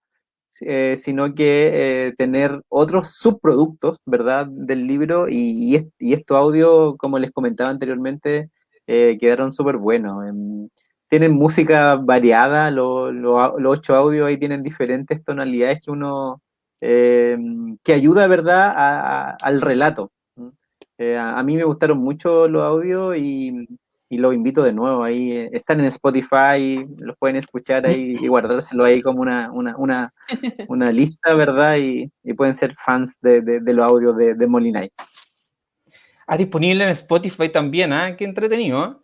C: eh, sino que eh, tener otros subproductos, ¿verdad?, del libro y, y, estos audios, como les comentaba anteriormente, quedaron súper buenos. Em, tienen música variada, los ocho audios ahí tienen diferentes tonalidades que uno eh, que ayuda, ¿verdad?, al relato. Eh, a, mí me gustaron mucho los audios y, y los invito de nuevo. Ahí eh, están en Spotify, los pueden escuchar ahí y guardárselo ahí como una, una, una, una lista, ¿verdad? Y, y, pueden ser fans de, de, los audios de, de Molinay.
A: Ah, disponible en Spotify también, ¿ah? Qué entretenido.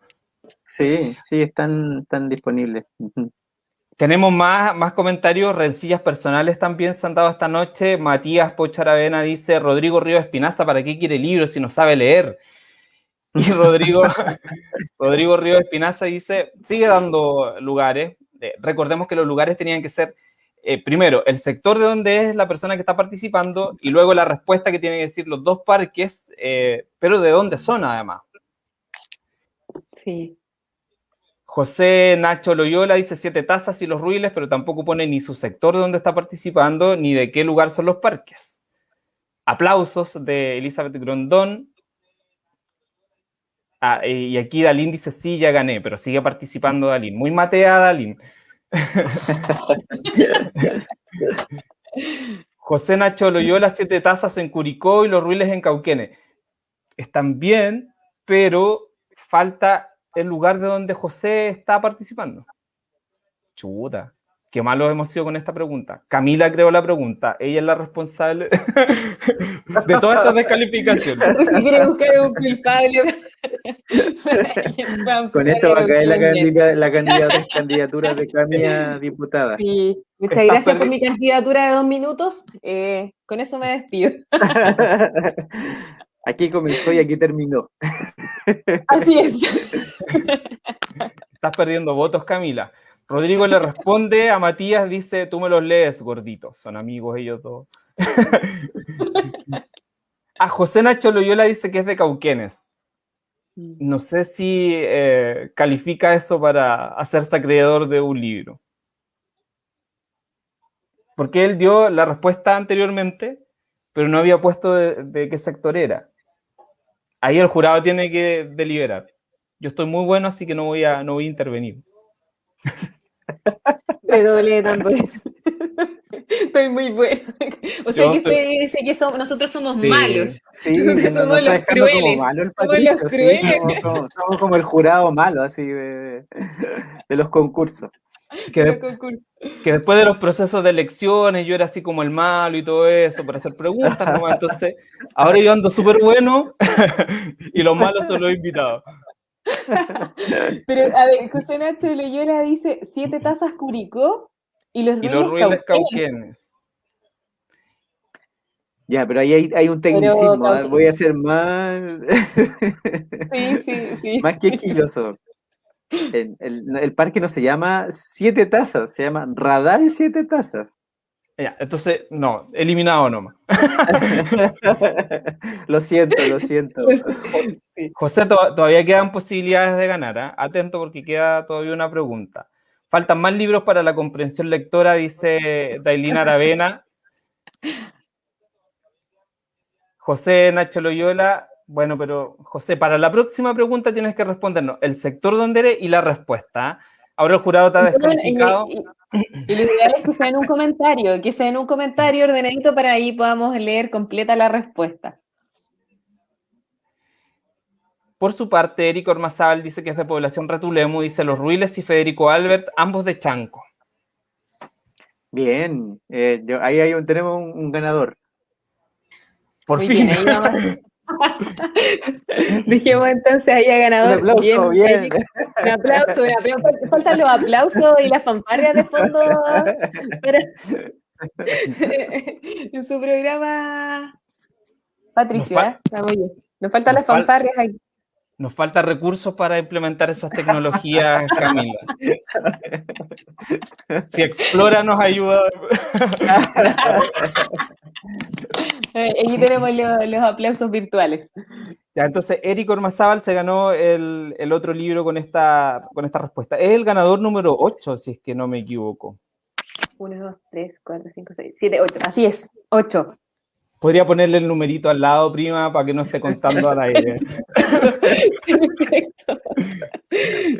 C: Sí, sí, están, están disponibles.
A: Tenemos más, más comentarios, rencillas personales también se han dado esta noche. Matías Pocharavena dice, Rodrigo Río Espinaza, ¿para qué quiere libros si no sabe leer? Y Rodrigo, Rodrigo Río Espinaza dice, sigue dando lugares. Eh, recordemos que los lugares tenían que ser, eh, primero, el sector de donde es la persona que está participando y luego la respuesta que tienen que decir los dos parques, eh, pero de dónde son además.
B: Sí.
A: José Nacho Loyola dice siete tazas y los ruiles, pero tampoco pone ni su sector de donde está participando, ni de qué lugar son los parques. Aplausos de Elizabeth Grondón. Ah, y aquí Dalín dice, sí, ya gané, pero sigue participando Dalín. Muy mateada Dalín. José Nacho Loyola, siete tazas en Curicó y los ruiles en Cauquene. Están bien, pero falta el lugar de donde José está participando. Chuta, qué malo hemos sido con esta pregunta. Camila creó la pregunta, ella es la responsable de todas estas descalificaciones.
B: Si quiere buscar un culpable.
C: con esto va a caer la, candidatura de Camila diputada.
B: Sí. Muchas gracias por mi candidatura de dos minutos. Eh, con eso me despido.
C: Aquí comenzó y aquí terminó.
B: Así es.
A: Estás perdiendo votos, Camila. Rodrigo le responde a Matías, dice, tú me los lees, gordito. Son amigos ellos dos. a José Nacho Loyola dice que es de Cauquenes. Mm. No sé si eh, califica eso para hacerse acreedor de un libro. Porque él dio la respuesta anteriormente, pero no había puesto de, qué sector era. Ahí el jurado tiene que deliberar. Yo estoy muy bueno, así que no voy a, no voy a intervenir.
B: Estoy muy bueno. O sea que usted dice que nosotros somos malos.
C: Sí, somos los crueles. somos los crueles. somos, como, el jurado malo, así, de, de los concursos.
A: Que, después de los procesos de elecciones yo era así como el malo y todo eso, para hacer preguntas. Entonces, ahora yo ando súper bueno y los malos son los invitados.
B: Pero, a ver, José Nacho Loyola dice siete tazas Curicó y los, ruiles, cauquenes.
C: Ya, pero ahí hay, un tecnicismo, ¿eh? voy a ser más...
B: sí, sí, sí.
C: más quisquilloso. El, el, parque no se llama Siete Tazas, se llama Radal Siete Tazas.
A: Ya, entonces, no, eliminado nomás.
C: lo siento, lo siento.
A: José, todavía quedan posibilidades de ganar. ¿eh? Atento porque queda todavía una pregunta. Faltan más libros para la comprensión lectora, dice Dailina Aravena. José Nacho Loyola, bueno, pero José, para la próxima pregunta tienes que respondernos el sector donde eres y la respuesta. ¿eh? Ahora el jurado está descalificado.
B: Y, lo ideal es que sea en un comentario, que sea en un comentario ordenadito para ahí podamos leer completa la respuesta.
A: Por su parte, Eric Ormazábal dice que es de población Retulemo, dice Los Ruiles y Federico Albert, ambos de Chanco.
C: Bien, eh, ahí hay un, tenemos un, ganador.
A: Por fin.
B: Dijimos entonces ahí a ganador.
C: Un aplauso, bien.
B: Un aplauso, un aplauso. Faltan los aplausos y las fanfarrias de fondo. en su programa. Patricia, Nos, ¿eh? Nos faltan las fanfarrias ahí.
A: Nos falta recursos para implementar esas tecnologías, Camila. Si Explora nos ayuda.
B: Eh, aquí tenemos los, aplausos virtuales.
A: Ya, entonces, Eric Ormazábal se ganó el, otro libro con esta, con esta respuesta. Es el ganador número 8, si es que no me equivoco.
B: 1, 2, 3, 4, 5, 6, 7, 8. Así es, 8.
A: Podría ponerle el numerito al lado, prima, para que no esté contando al aire.
B: Perfecto.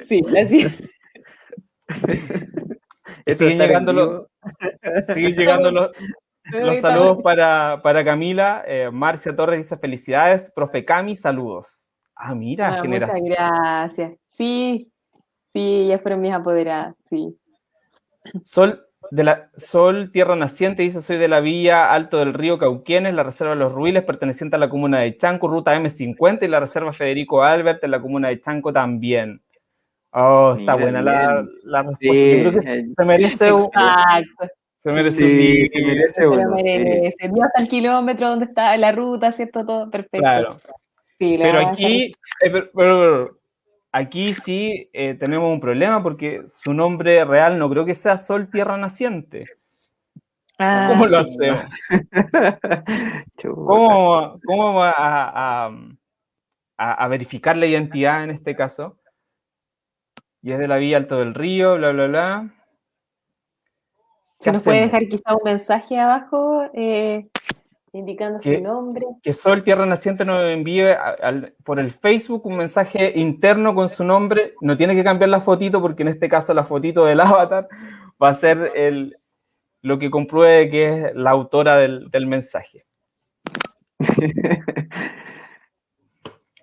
B: Sí, así es.
A: Siguen llegando, los, siguen llegando los, saludos para, para Camila. Eh, Marcia Torres dice felicidades. Profe Cami, saludos. Ah, mira,
B: ah, Muchas gracias. Sí, sí, ya fueron mis apoderadas, sí.
A: Sol de la Sol Tierra Naciente dice, soy de la villa Alto del Río Cauquienes, la Reserva de los Ruiles, perteneciente a la comuna de Chanco, ruta M50, y la Reserva Federico Albert en la comuna de Chanco también. Oh, está buena la, la, respuesta. creo que se merece un... Se merece
C: sí, se merece uno.
B: Se merece. hasta el kilómetro donde está la ruta, ¿cierto? Todo perfecto.
A: Claro. pero aquí, eh, pero, Aquí sí eh, tenemos un problema porque su nombre real no creo que sea Sol Tierra Naciente. Ah, ¿Cómo lo hacemos? ¿Cómo, cómo vamos a, a, verificar la identidad en este caso? Y es de la vía Alto del Río, bla, bla, bla.
B: Se nos puede dejar quizá un mensaje abajo eh, indicando su nombre.
A: Que Sol Tierra Naciente nos envíe por el Facebook un mensaje interno con su nombre. No tiene que cambiar la fotito porque en este caso la fotito del avatar va a ser el, lo que compruebe que es la autora del, mensaje.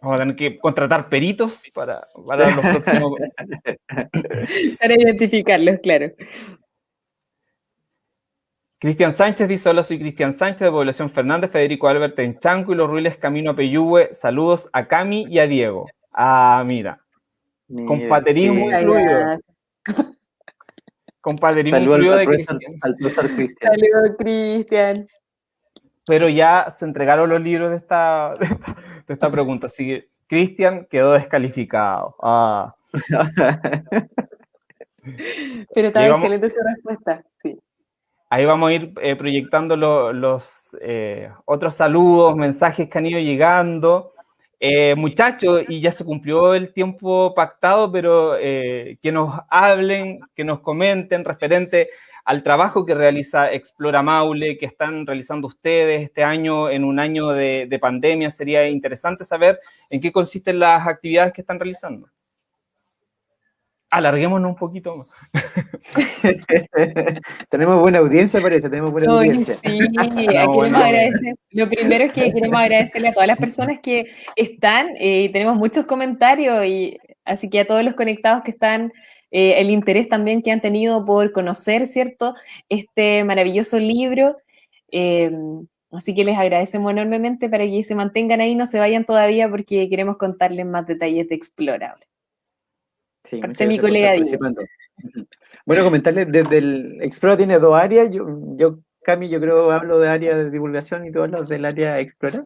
A: Vamos a tener que contratar peritos para, para los próximos.
B: para identificarlos, claro.
A: Cristian Sánchez dice, hola, soy Cristian Sánchez de Población Fernández, Federico Albert en Chanco y Los Ruiles Camino a Peyúgue. Saludos a Cami y a Diego. Ah, mira. Compaterismo incluido. Compaterismo incluido
C: de Cristian. Al profesor Cristian.
B: Saludos, Cristian.
A: Pero ya se entregaron los libros de esta, de esta pregunta, así que Cristian quedó descalificado. Ah.
B: Pero está excelente su respuesta, sí.
A: Ahí vamos a ir eh, proyectando los eh, otros saludos, mensajes que han ido llegando. Eh, muchachos, y ya se cumplió el tiempo pactado, pero que nos hablen, que nos comenten referente al trabajo que realiza Explora Maule, que están realizando ustedes este año en un año de pandemia. Sería interesante saber en qué consisten las actividades que están realizando alarguémonos un poquito más.
C: tenemos buena audiencia, parece, tenemos buena audiencia.
B: Sí, queremos agradecer. Lo primero es que queremos agradecerle a todas las personas que están, eh, y tenemos muchos comentarios, y así que a todos los conectados que están, eh, el interés también que han tenido por conocer, ¿cierto?, este maravilloso libro. Em, así que les agradecemos enormemente para que se mantengan ahí, no se vayan todavía porque queremos contarles más detalles de Explorable.
C: Sí, mi colega Bueno, comentarles, desde el Explora tiene dos áreas, yo, yo Cami, yo creo hablo de área de divulgación y todos los del área Explora.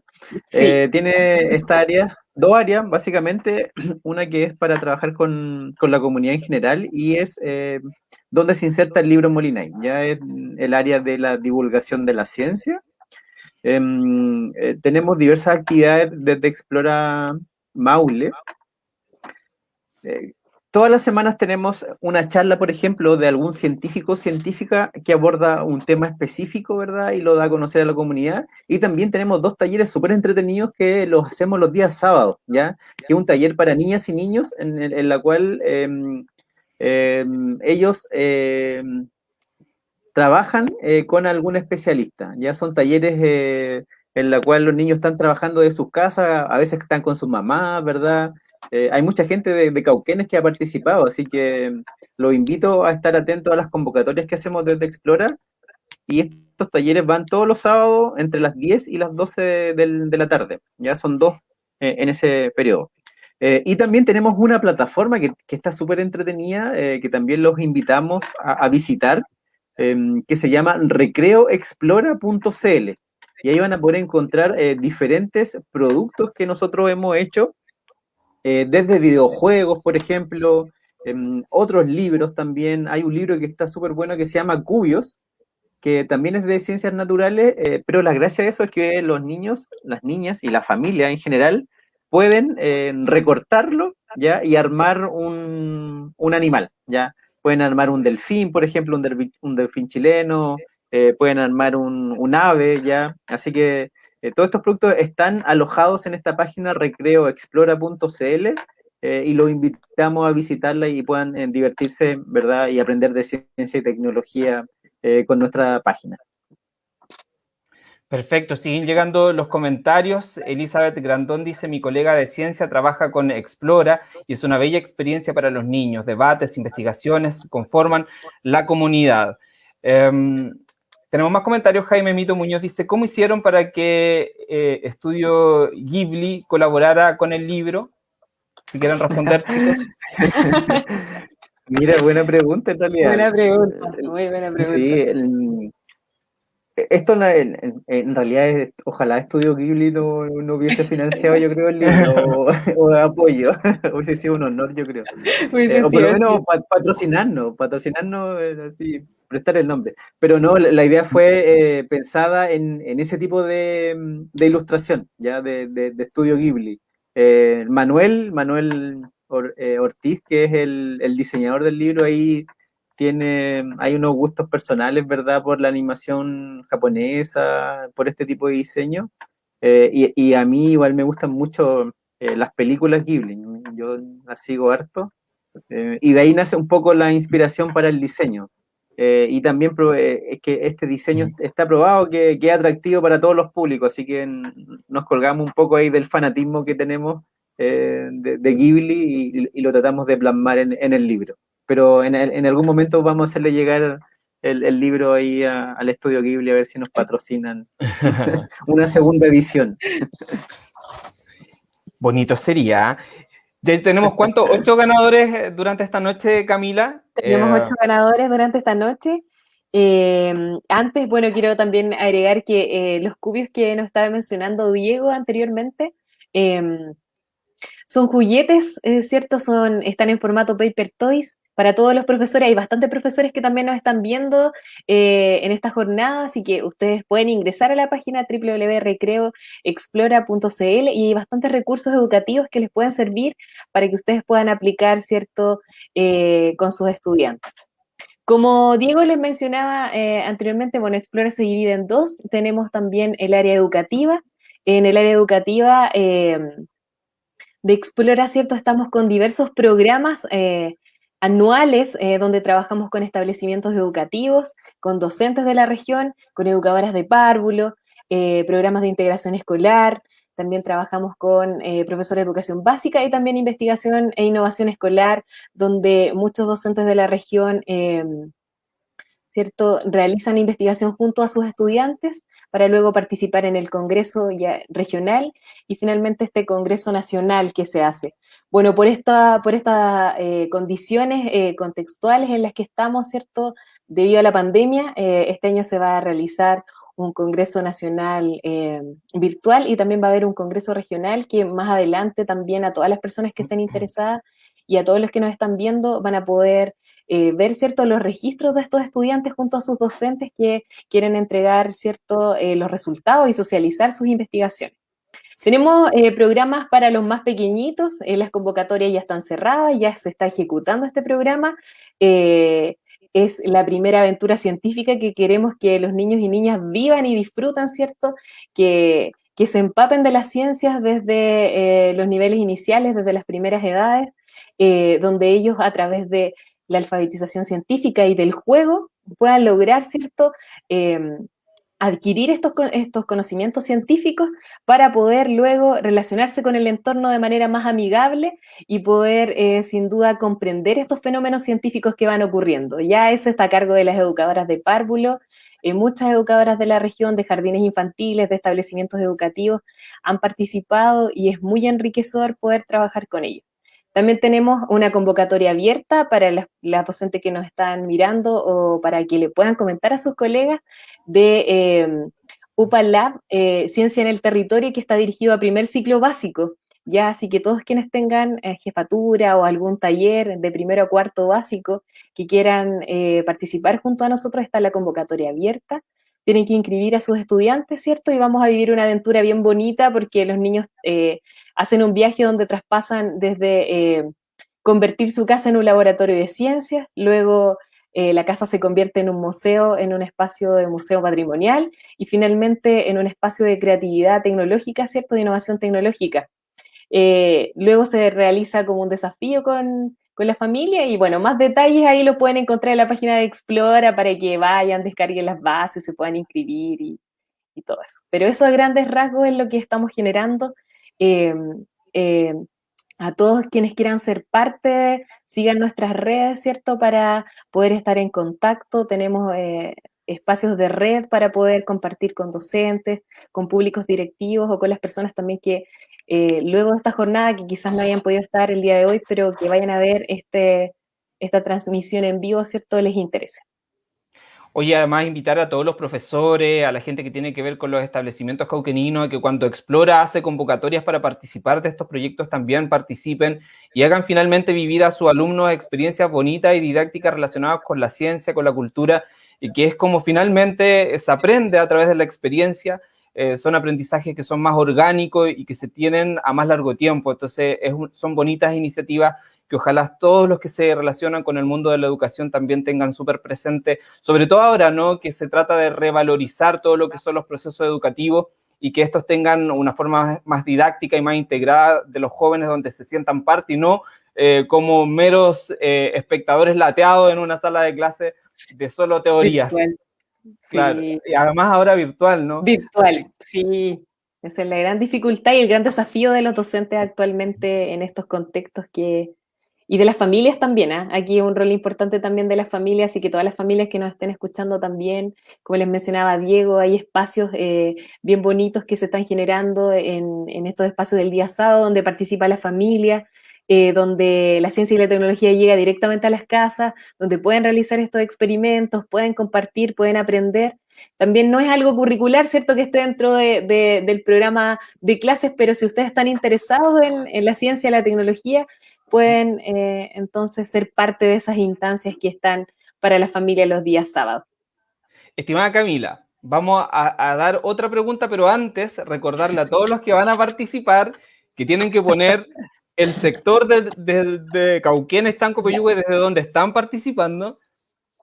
C: Eh, tiene esta área, dos áreas, básicamente, una que es para trabajar con, con la comunidad en general y es eh, donde se inserta el libro Molinay, ya es el área de la divulgación de la ciencia. Em, eh, tenemos diversas actividades desde Explora Maule, Todas las semanas tenemos una charla, por ejemplo, de algún científico o científica que aborda un tema específico, ¿verdad? Y lo da a conocer a la comunidad. Y también tenemos dos talleres súper entretenidos que los hacemos los días sábados, ¿ya? Que es un taller para niñas y niños en, en, la cual em, em, ellos em, trabajan eh, con algún especialista, ¿ya? Son talleres... Eh, en la cual los niños están trabajando de sus casas, a veces están con sus mamás, ¿verdad? Eh, hay mucha gente de, Cauquenes que ha participado, así que los invito a estar atentos a las convocatorias que hacemos desde Explora. Y estos talleres van todos los sábados entre las 10 y las 12 de, la tarde. Ya son dos eh, en ese periodo. Eh, y también tenemos una plataforma que, está súper entretenida, que también los invitamos a, visitar, em, que se llama recreoexplora.cl. Y ahí van a poder encontrar diferentes productos que nosotros hemos hecho eh, desde videojuegos, por ejemplo, em, otros libros también. Hay un libro que está súper bueno que se llama Cubios, que también es de ciencias naturales, eh, pero la gracia de eso es que los niños, las niñas y la familia en general pueden eh, recortarlo ¿ya? y armar un, animal. ¿ya? Pueden armar un delfín, por ejemplo, un, delfín, chileno, pueden armar un, un, ave, ¿ya? Así que eh, todos estos productos están alojados en esta página recreoexplora.cl eh, y los invitamos a visitarla y puedan eh, divertirse, ¿verdad? Y aprender de ciencia y tecnología con nuestra página.
A: Perfecto, siguen llegando los comentarios. Elizabeth Grandón dice, mi colega de ciencia trabaja con Explora y es una bella experiencia para los niños. Debates, investigaciones conforman la comunidad. Em, tenemos más comentarios. Jaime Mito Muñoz dice, ¿cómo hicieron para que eh, Estudio Ghibli colaborara con el libro? Si quieren responder, chicos.
C: Mira, buena pregunta en realidad.
B: Buena pregunta, muy buena pregunta. Sí,
C: esto en, realidad, es, ojalá Estudio Ghibli no, no, hubiese financiado, yo creo, el libro o, de apoyo. hubiese sido un honor, yo creo. Eh, o por lo menos patrocinarnos, patrocinarnos, eh, así, prestar el nombre. Pero no, la, idea fue eh, pensada en, en, ese tipo de, de ilustración, ya, de, de, Estudio Ghibli. Manuel, Manuel Ortiz, que es el, el diseñador del libro, ahí tiene, hay unos gustos personales, ¿verdad? Por la animación japonesa, por este tipo de diseño. Eh, y, a mí igual me gustan mucho eh, las películas Ghibli, yo las sigo harto. Eh, y de ahí nace un poco la inspiración para el diseño. Y también es que este diseño está probado que, que, es atractivo para todos los públicos, así que nos colgamos un poco ahí del fanatismo que tenemos de, Ghibli y, lo tratamos de plasmar en el libro pero en, algún momento vamos a hacerle llegar el, libro ahí al estudio Ghibli a ver si nos patrocinan una segunda edición.
A: Bonito sería. ¿Tenemos cuántos? ¿Ocho ganadores durante esta noche, Camila?
B: Tenemos eh, ocho ganadores durante esta noche. Eh, antes, bueno, quiero también agregar que eh, los cubios que nos estaba mencionando Diego anteriormente, son juguetes, es cierto, son, están en formato paper toys para todos los profesores. Hay bastantes profesores que también nos están viendo eh, en esta jornada, así que ustedes pueden ingresar a la página www.recreoexplora.cl y hay bastantes recursos educativos que les pueden servir para que ustedes puedan aplicar, ¿cierto?, eh, con sus estudiantes. Como Diego les mencionaba eh, anteriormente, bueno, Explora se divide en dos. Tenemos también el área educativa. En el área educativa de Explora, ¿cierto? Estamos con diversos programas eh, anuales eh, donde trabajamos con establecimientos educativos, con docentes de la región, con educadoras de párvulo, eh, programas de integración escolar, también trabajamos con profesores de educación básica y también investigación e innovación escolar, donde muchos docentes de la región ¿cierto? Realizan investigación junto a sus estudiantes para luego participar en el Congreso regional y finalmente este Congreso Nacional que se hace. Bueno, por estas por estas eh, condiciones eh, contextuales en las que estamos, ¿cierto? Debido a la pandemia, eh, este año se va a realizar un Congreso Nacional virtual y también va a haber un Congreso Regional que más adelante también a todas las personas que estén interesadas y a todos los que nos están viendo van a poder eh, ver cierto, los registros de estos estudiantes junto a sus docentes que quieren entregar cierto, eh, los resultados y socializar sus investigaciones. Tenemos eh, programas para los más pequeñitos, las convocatorias ya están cerradas, ya se está ejecutando este programa. es la primera aventura científica que queremos que los niños y niñas vivan y disfrutan, ¿cierto? Que, se empapen de las ciencias desde los niveles iniciales, desde las primeras edades, donde ellos a través de la alfabetización científica y del juego puedan lograr, ¿cierto?, adquirir estos, estos conocimientos científicos para poder luego relacionarse con el entorno de manera más amigable y poder, eh, sin duda, comprender estos fenómenos científicos que van ocurriendo. Ya eso está a cargo de las educadoras de párvulo, eh, muchas educadoras de la región, de jardines infantiles, de establecimientos educativos, han participado y es muy enriquecedor poder trabajar con ellos. También tenemos una convocatoria abierta para las, docentes que nos están mirando o para que le puedan comentar a sus colegas de eh, UPA Lab, eh, Ciencia en el Territorio, que está dirigido a primer ciclo básico. Ya, así que todos quienes tengan eh, jefatura o algún taller de primero a cuarto básico que quieran eh, participar junto a nosotros, está la convocatoria abierta tienen que inscribir a sus estudiantes, ¿cierto? Y vamos a vivir una aventura bien bonita porque los niños eh, hacen un viaje donde traspasan desde eh, convertir su casa en un laboratorio de ciencias, luego eh, la casa se convierte en un museo, en un espacio de museo patrimonial y finalmente en un espacio de creatividad tecnológica, ¿cierto? De innovación tecnológica. luego se realiza como un desafío con, la familia y bueno, más detalles ahí lo pueden encontrar en la página de Explora para que vayan, descarguen las bases, se puedan inscribir y, todo eso. Pero eso a grandes rasgos es lo que estamos generando. Em, em, a todos quienes quieran ser parte, sigan nuestras redes, ¿cierto? Para poder estar en contacto. Tenemos eh, espacios de red para poder compartir con docentes, con públicos directivos o con las personas también que eh, luego de esta jornada, que quizás no hayan podido estar el día de hoy, pero que vayan a ver este, esta transmisión en vivo, ¿cierto? Les interese.
A: Oye, además invitar a todos los profesores, a la gente que tiene que ver con los establecimientos cauqueninos, que cuando Explora hace convocatorias para participar de estos proyectos también participen y hagan finalmente vivir a sus alumnos experiencias bonitas y didácticas relacionadas con la ciencia, con la cultura, y que es como finalmente se aprende a través de la experiencia eh, son aprendizajes que son más orgánicos y que se tienen a más largo tiempo. Entonces, son bonitas iniciativas que ojalá todos los que se relacionan con el mundo de la educación también tengan súper presente, sobre todo ahora, ¿no? Que se trata de revalorizar todo lo que son los procesos educativos y que estos tengan una forma más didáctica y más integrada de los jóvenes donde se sientan parte y no eh, como meros eh, espectadores lateados en una sala de clase de solo teorías. Claro, y además ahora virtual, ¿no?
B: Virtual, sí. Esa es la gran dificultad y el gran desafío de los docentes actualmente en estos contextos que... Y de las familias también, ¿eh? aquí un rol importante también de las familias y que todas las familias que nos estén escuchando también, como les mencionaba Diego, hay espacios eh, bien bonitos que se están generando en, en, estos espacios del día sábado donde participa la familia, eh, donde la ciencia y la tecnología llega directamente a las casas, donde pueden realizar estos experimentos, pueden compartir, pueden aprender. También no es algo curricular, ¿cierto? Que esté dentro del programa de clases, pero si ustedes están interesados en, la ciencia y la tecnología, pueden eh, entonces ser parte de esas instancias que están para la familia los días sábados.
A: Estimada Camila, vamos a, dar otra pregunta, pero antes recordarle a todos los que van a participar que tienen que poner el sector de, de, de Cauquén, Estanco, desde donde están participando,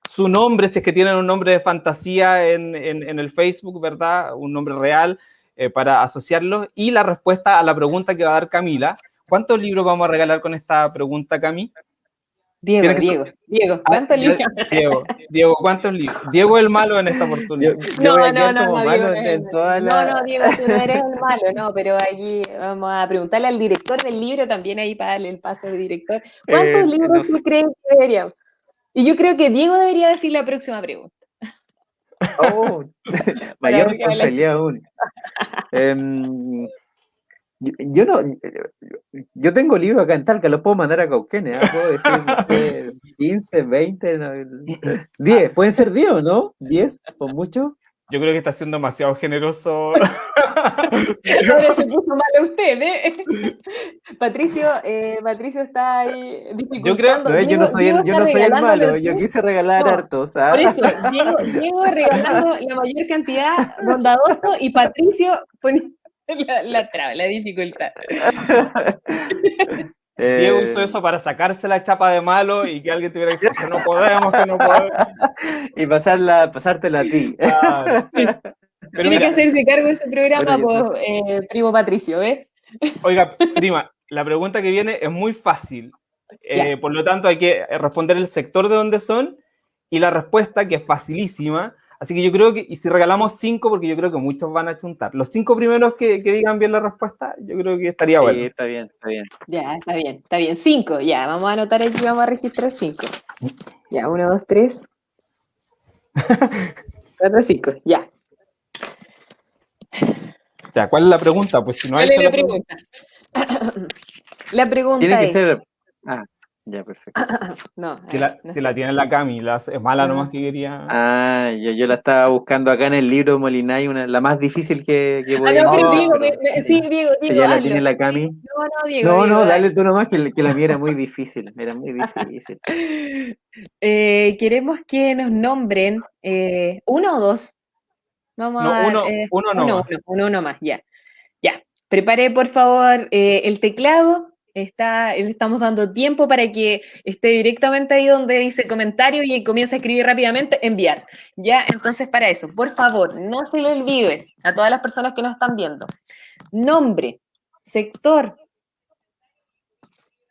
A: su nombre, si es que tienen un nombre de fantasía en, el Facebook, ¿verdad? Un nombre real eh, para asociarlos. Y la respuesta a la pregunta que va a dar Camila. ¿Cuántos libros vamos a regalar con esta pregunta, Cami?
B: Diego, Diego, Diego, ah, ¿cuántos libros?
A: Diego, Diego, ¿cuántos libros? Diego el malo en esta oportunidad.
B: no, no, no, no, Diego, no, no, Diego, tú no eres el malo, no, pero aquí vamos a preguntarle al director del libro también ahí para darle el paso al director. ¿Cuántos eh, libros tú crees que deberíamos? Y yo creo que Diego debería decir la próxima pregunta.
C: Oh, mayor responsabilidad aún. Em, yo, no, yo tengo libros acá en Talca, los puedo mandar a Cauquenes, ¿eh? puedo decir, no sé, 15, 20, 10, pueden ser 10 no, 10, por mucho.
A: Yo creo que está siendo demasiado generoso.
B: Ahora se puso mal usted, ¿eh? Patricio, eh, Patricio está ahí dificultando.
C: Yo, creo, no, yo no soy el, yo no soy el malo, yo quise regalar hartos. ¿ah?
B: Por eso, Diego, Diego, regalando la mayor cantidad, bondadoso, y Patricio poniendo la, la traba, la dificultad.
A: Diego usó eh, eso para sacarse la chapa de malo y que alguien tuviera que decir que no podemos, que no podemos.
C: Y pasarla, pasártela a ti.
B: Tiene que hacerse cargo de ese programa, por, eh, primo Patricio, ¿ves?
A: Oiga, prima, la pregunta que viene es muy fácil. Eh, por lo tanto, hay que responder el sector de donde son y la respuesta, que es facilísima, Así que yo creo que, y si regalamos cinco, porque yo creo que muchos van a chuntar, los cinco primeros que, digan bien la respuesta, yo creo que estaría bueno.
C: Sí, está bien, está bien.
B: Ya, está bien, está bien. Cinco, ya, vamos a anotar aquí, vamos a registrar cinco. Ya, uno, dos, tres. Cuatro, cinco, ya.
A: Ya, ¿cuál es la pregunta? Pues si no hay.
B: ¿Cuál es la pregunta? la pregunta Tiene que es. Ser...
C: Ah. Ya, perfecto.
A: no, si, la, si la, tiene la Cami, es mala nomás que quería.
C: Ah, yo, yo la estaba buscando acá en el libro de Molinay, una, la más difícil que, que
B: Ah, no, pero Diego, sí, Diego, Diego.
C: ya la tiene la Cami. No, no, Diego. No, no, dale tú nomás, que, que la mía era muy difícil. Era muy difícil.
B: eh, queremos que nos nombren eh, uno o dos. Vamos
A: no,
B: a
A: uno, eh, uno, no
B: uno, uno, uno, más, ya. Ya. Prepare, por favor, eh, el teclado Está, estamos dando tiempo para que esté directamente ahí donde dice comentario y comience a escribir rápidamente, enviar. Ya, entonces para eso, por favor, no se le olvide a todas las personas que nos están viendo. Nombre, sector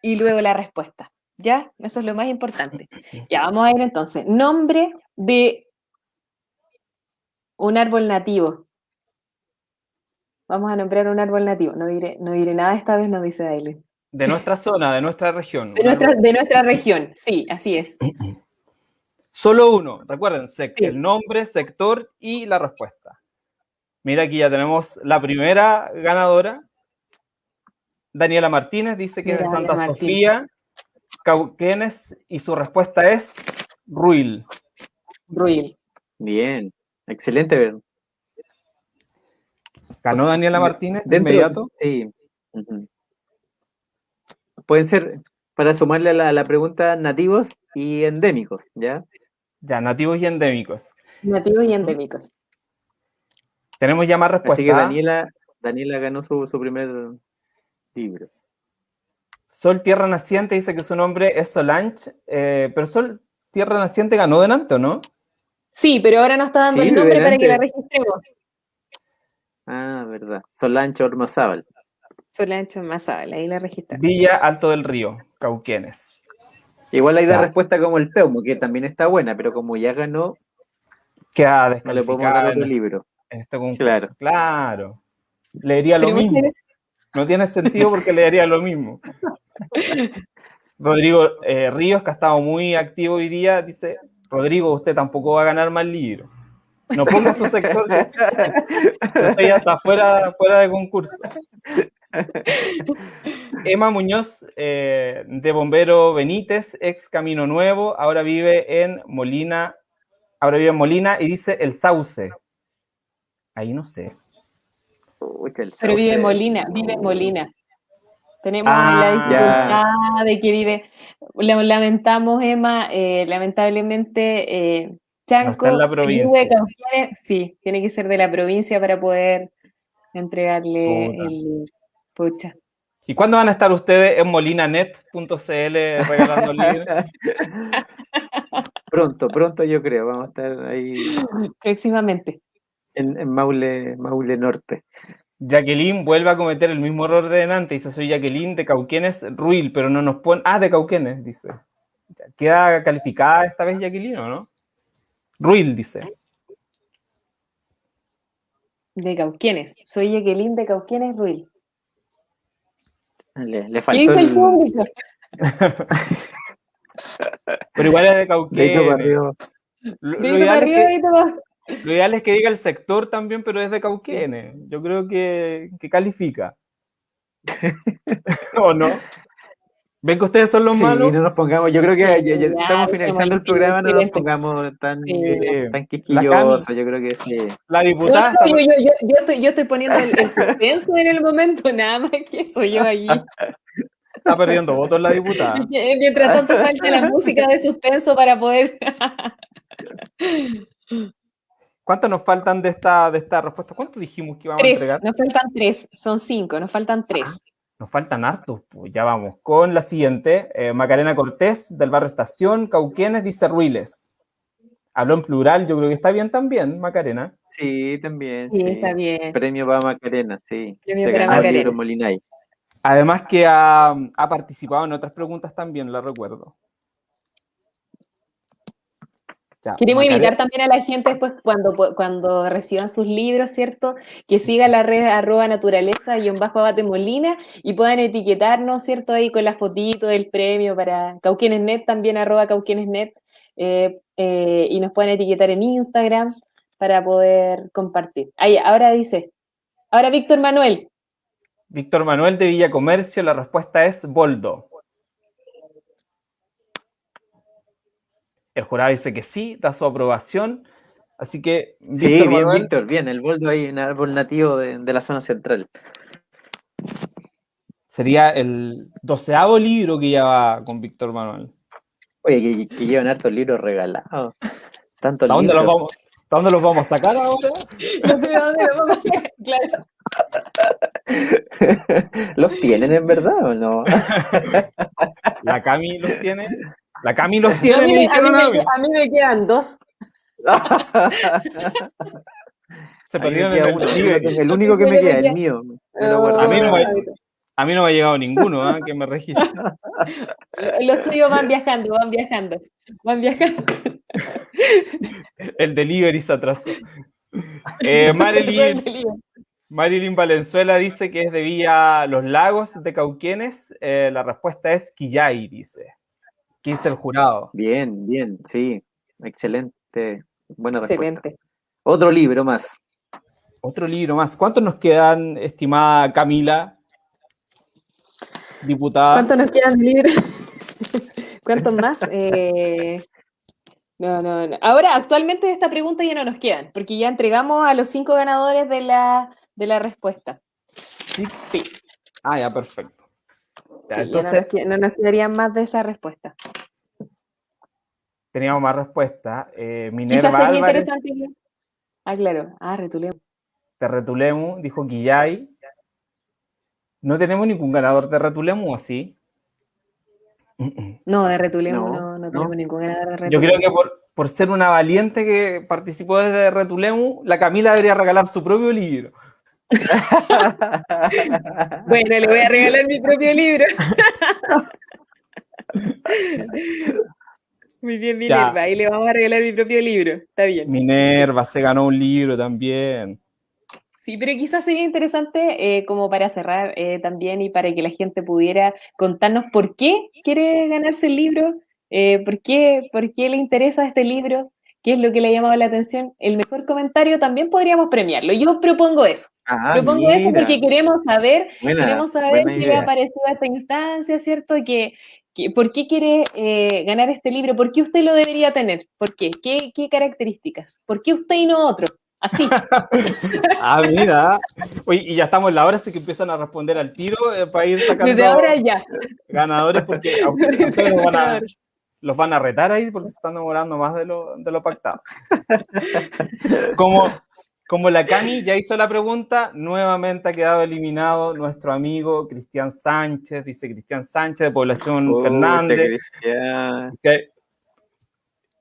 B: y luego la respuesta. ¿Ya? Eso es lo más importante. Ya, vamos a ver entonces. Nombre de un árbol nativo. Vamos a nombrar un árbol nativo. No diré, no diré nada esta vez, no dice Aileen.
A: De nuestra zona, de nuestra región.
B: De nuestra, de nuestra región, sí, así es.
A: Solo uno, recuerden, el nombre, sector y la respuesta. Mira, aquí ya tenemos la primera ganadora. Daniela Martínez dice que es de Santa Sofía, Cauquenes, y su respuesta es Ruil.
B: Ruil.
C: Bien, excelente.
A: ¿Ganó Daniela Martínez de inmediato?
C: Sí pueden ser, para sumarle a la, pregunta, nativos y endémicos, ¿ya?
A: Ya, nativos y endémicos.
B: Nativos y endémicos.
A: Tenemos ya más respuestas.
C: Así que Daniela, Daniela ganó su, primer libro.
A: Sol Tierra Naciente dice que su nombre es Solange, eh, pero Sol Tierra Naciente ganó delante, ¿o no?
B: Sí, pero ahora no está dando el nombre para que la registremos.
C: Ah, verdad. Solange Ormazábal.
B: Solancho Mazabal, ahí la registramos.
A: Villa Alto del Río, Cauquenes.
C: Igual ahí da respuesta como el Peumo, que también está buena, pero como ya ganó,
A: queda
C: no le podemos dar otro libro.
A: este claro. claro. Leería lo mismo. No tiene sentido porque leería lo mismo. Rodrigo eh, Ríos, que ha estado muy activo hoy día, dice, Rodrigo, usted tampoco va a ganar más libros. No ponga su sector, ya está fuera, fuera de concurso. Emma Muñoz, eh, de Bombero Benítez, ex Camino Nuevo, ahora vive en Molina, ahora vive en Molina y dice El Sauce. Ahí no sé.
B: Pero vive en Molina, vive en Molina. Tenemos la ah, dificultad de que vive, lamentamos Emma, eh, lamentablemente eh, Chanco,
A: no la provincia.
B: sí, tiene que ser de la provincia para poder entregarle el pucha.
A: ¿Y cuándo van a estar ustedes en molinanet.cl regalando libros?
C: pronto, pronto yo creo, vamos a estar ahí.
B: Próximamente.
C: En, en Maule, Maule Norte.
A: Jacqueline vuelve a cometer el mismo error de delante. Dice, soy Jacqueline de Cauquenes Ruil, pero no nos pone... Ah, de Cauquenes, dice. ¿Queda calificada esta vez Jacqueline o no? Ruil, dice.
B: De Cauquenes. Soy Jacqueline de Cauquenes Ruil.
C: Le, le faltó el...
A: pero igual es de Cauquenes. Lo, lo, lo ideal es que diga el sector también, pero es de Cauquenes. Yo creo que, califica. ¿O no? ¿Ven que ustedes son los
C: sí,
A: malos?
C: no nos pongamos, yo creo que ya, estamos finalizando el programa, no nos pongamos tan, eh, tan quisquillosos, yo creo que sí.
A: La diputada...
B: yo, yo, yo, estoy, yo estoy poniendo el, suspenso en el momento, nada más que soy yo allí.
A: Está perdiendo votos la diputada.
B: Mientras tanto falta la música de suspenso para poder...
A: ¿Cuántos nos faltan de esta, de esta respuesta? ¿Cuántos dijimos que íbamos a entregar?
B: Nos faltan tres, son cinco, nos faltan tres.
A: Ah, nos faltan hartos, pues ya vamos. Con la siguiente, eh, Macarena Cortés, del barrio Estación, Cauquenes, dice Ruiles. Habló en plural, yo creo que está bien también, Macarena.
C: Sí, también.
B: Sí, está bien.
C: Premio para Macarena, sí.
B: Premio para Macarena.
A: Además que ha, ha participado en otras preguntas también, la recuerdo.
B: Queremos invitar también a la gente después cuando, cuando reciban sus libros, ¿cierto? Que sigan la red arroba naturaleza y bajo abate molina y puedan etiquetarnos, ¿cierto? Ahí con la fotito del premio para Cauquienesnet, también arroba Cauquienesnet, eh, eh, y nos pueden etiquetar en Instagram para poder compartir. Ahí, ahora dice, ahora Víctor Manuel.
A: Víctor Manuel de Villa Comercio, la respuesta es Boldo. El jurado dice que sí, da su aprobación. Así que.
C: sí, bien, Víctor, bien. El boldo ahí, un árbol nativo de, la zona central.
A: Sería el doceavo libro que lleva con Víctor Manuel.
C: Oye, que, llevan hartos libros regalados. Tantos
A: dónde Los vamos, dónde los vamos a sacar ahora?
B: No sé dónde los vamos a sacar, claro.
C: ¿Los tienen en verdad o no?
A: La Cami los tiene. La Cami los tiene. A mí,
B: me, a mí, me, quedan dos.
A: Se perdieron en
C: el, el único que me queda, el mío.
A: a, mí no me, a mí no me ha llegado ninguno ¿eh? que me registre.
B: Los suyos van viajando, van viajando. Van viajando.
A: El delivery se atrasó. Eh, Marilyn, Marilyn Valenzuela dice que es de Villa Los Lagos de Cauquenes. Eh, la respuesta es Quillay, dice. ¿Qué dice el jurado?
C: Bien, bien, sí. Excelente. Buena Excelente. Otro libro más.
A: Otro libro más. ¿Cuántos nos quedan, estimada Camila? Diputada.
B: ¿Cuántos nos quedan libros? ¿Cuántos más? Eh, no, no, no. Ahora, actualmente de esta pregunta ya no nos quedan, porque ya entregamos a los cinco ganadores de la, de la respuesta.
A: Sí. Sí. Ah, ya, perfecto
B: no, nos, quedarían más de esa respuesta.
A: Teníamos más respuestas. Eh, Minerva
B: Quizás sería interesante. Ah, claro. Ah, Retulemu.
A: De Retulemu, dijo Guillay. No tenemos ningún ganador de Retulemu, ¿o sí?
B: No, de Retulemu no, no, tenemos ningún ganador de Retulemu.
A: Yo creo que por, por ser una valiente que participó desde Retulemu, la Camila debería regalar su propio libro.
B: Bueno, le voy a regalar mi propio libro. Muy bien, Minerva. Ahí le vamos a regalar mi propio libro. Está bien.
A: Minerva se ganó un libro también.
B: Sí, pero quizás sería interesante eh, como para cerrar eh, también y para que la gente pudiera contarnos por qué quiere ganarse el libro, eh, por, qué, por qué le interesa este libro, qué es lo que le ha llamado la atención, el mejor comentario también podríamos premiarlo. Yo propongo eso. Ah, propongo eso porque queremos saber, queremos saber qué le ha parecido a esta instancia, ¿cierto? Que, ¿Por qué quiere eh, ganar este libro? ¿Por qué usted lo debería tener? ¿Por qué? ¿Qué, qué características? ¿Por qué usted y no otro? Así.
A: ah, mira. Oye, y ya estamos en la hora, así que empiezan a responder al tiro eh, para ir sacando
B: Desde ahora ya.
A: ganadores, porque los, van a, retar ahí porque se están demorando más de lo, de lo pactado. como, como la Cami ya hizo la pregunta, nuevamente ha quedado eliminado nuestro amigo Cristian Sánchez, dice Cristian Sánchez de Población Fernández.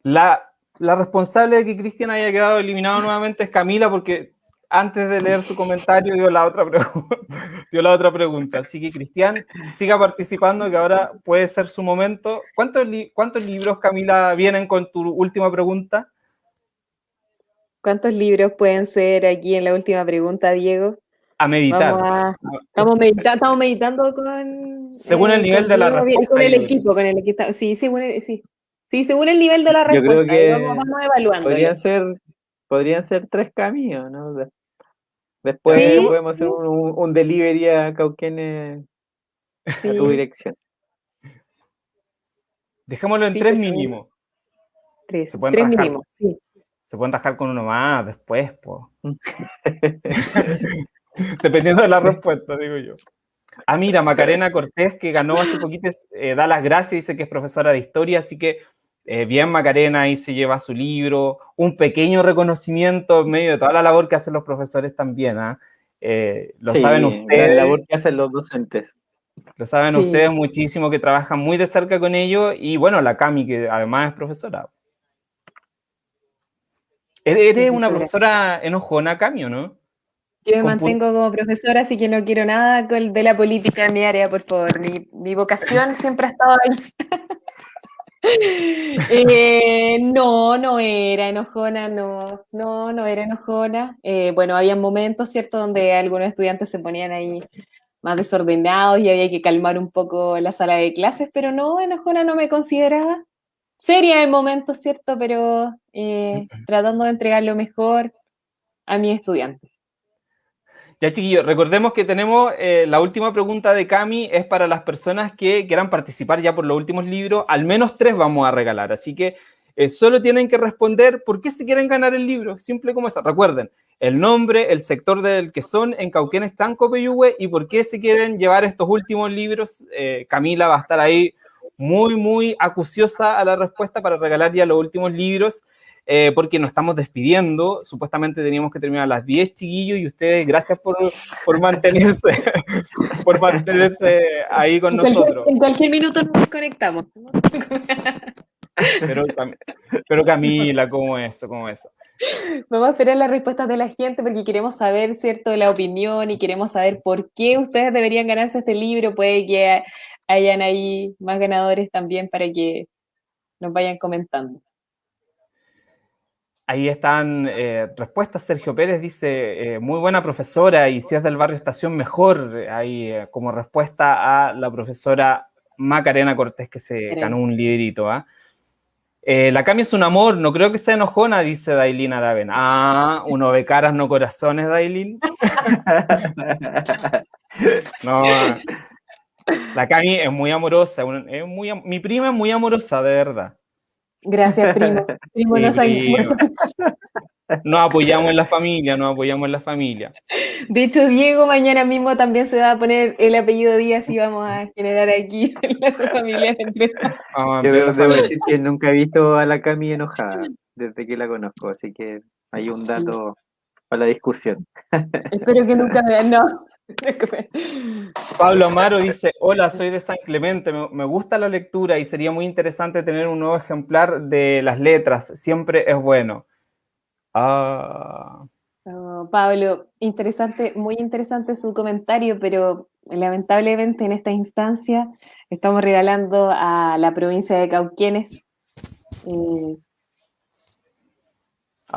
A: La, la responsable de que Cristian haya quedado eliminado nuevamente es Camila, porque antes de leer su comentario dio la otra, dio la otra pregunta. Así que Cristian, siga participando, que ahora puede ser su momento. ¿Cuántos, ¿Cuántos libros, Camila, vienen con tu última pregunta?
B: ¿Cuántos libros pueden ser aquí en la última pregunta, Diego?
A: A meditar.
B: estamos, estamos, meditando con...
A: Según el nivel de la
B: respuesta. Con el equipo, con el equipo. Sí, según el, sí. Sí, según el nivel de la respuesta. Yo creo que vamos, evaluando.
C: Podrían ser, podrían ser tres caminos, ¿no? Después podemos hacer un, delivery a Cauquenes a tu dirección.
A: Dejémoslo en tres mínimo.
B: Tres, Se tres mínimo, sí.
A: Se pueden rascar con uno más después, pues. Dependiendo de la respuesta, digo yo. Ah, mira, Macarena Cortés, que ganó hace poquito, eh, da las gracias, dice que es profesora de historia, así que eh, bien Macarena ahí se lleva su libro, un pequeño reconocimiento en medio de toda la labor que hacen los profesores también, ¿ah? eh, lo saben ustedes.
C: La labor que hacen los docentes.
A: Lo saben ustedes muchísimo, que trabajan muy de cerca con ellos, y bueno, la Cami, que además es profesora. ¿Eres una profesora enojona, Cami, o no?
B: Yo me mantengo como profesora, así que no quiero nada de la política en mi área, por favor. Mi, mi vocación siempre ha estado ahí. Eh, no, no era enojona, no, no, no era enojona. Eh, bueno, había momentos, ¿cierto?, donde algunos estudiantes se ponían ahí más desordenados y había que calmar un poco la sala de clases, pero no, enojona no me consideraba. Seria en momentos, ¿cierto?, pero eh, tratando de entregar lo mejor a mis estudiantes.
A: Ya, chiquillos, recordemos que tenemos eh, la última pregunta de Cami, es para las personas que quieran participar ya por los últimos libros. Al menos tres vamos a regalar, así que eh, solo tienen que responder por qué se quieren ganar el libro, simple como eso. Recuerden, el nombre, el sector del que son en Cauquenes, Tanco, Peyúgue y por qué se quieren llevar estos últimos libros. Eh, Camila va a estar ahí muy, muy acuciosa a la respuesta para regalar ya los últimos libros. Eh, porque nos estamos despidiendo. Supuestamente teníamos que terminar a las 10, chiquillos, y ustedes, gracias por, por mantenerse, por mantenerse ahí con nosotros.
B: en cualquier minuto nos conectamos.
A: Pero, pero Camila, ¿cómo es eso? ¿Cómo eso?
B: Vamos a esperar las respuestas de la gente porque queremos saber, ¿cierto?, la opinión y queremos saber por qué ustedes deberían ganarse este libro. Puede que hayan ahí más ganadores también para que nos vayan comentando.
A: Ahí están eh, respuestas. Sergio Pérez dice, eh, muy buena profesora y si es del barrio Estación, mejor. Ahí eh, como respuesta a la profesora Macarena Cortés que se ganó un librito. ¿ah? la Cami es un amor, no creo que sea enojona, dice Dailin Araben. Ah, uno ve caras, no corazones, Dailin. no, la Cami es muy amorosa, es muy, mi prima es muy amorosa, de verdad.
B: Gracias, primo. primo,
A: Nos apoyamos en la familia, nos apoyamos en la familia.
B: De hecho, Diego mañana mismo también se va a poner el apellido Díaz y vamos a generar aquí la familia.
C: Yo debo, decir que nunca he visto a la Cami enojada desde que la conozco, así que hay un dato para la discusión.
B: Espero que nunca vean, no.
A: Pablo Amaro dice, hola, soy de San Clemente, me, gusta la lectura y sería muy interesante tener un nuevo ejemplar de las letras, siempre es bueno.
B: Ah. Oh, Pablo, interesante, muy interesante su comentario, pero lamentablemente en esta instancia estamos regalando a la provincia de Cauquienes. Eh,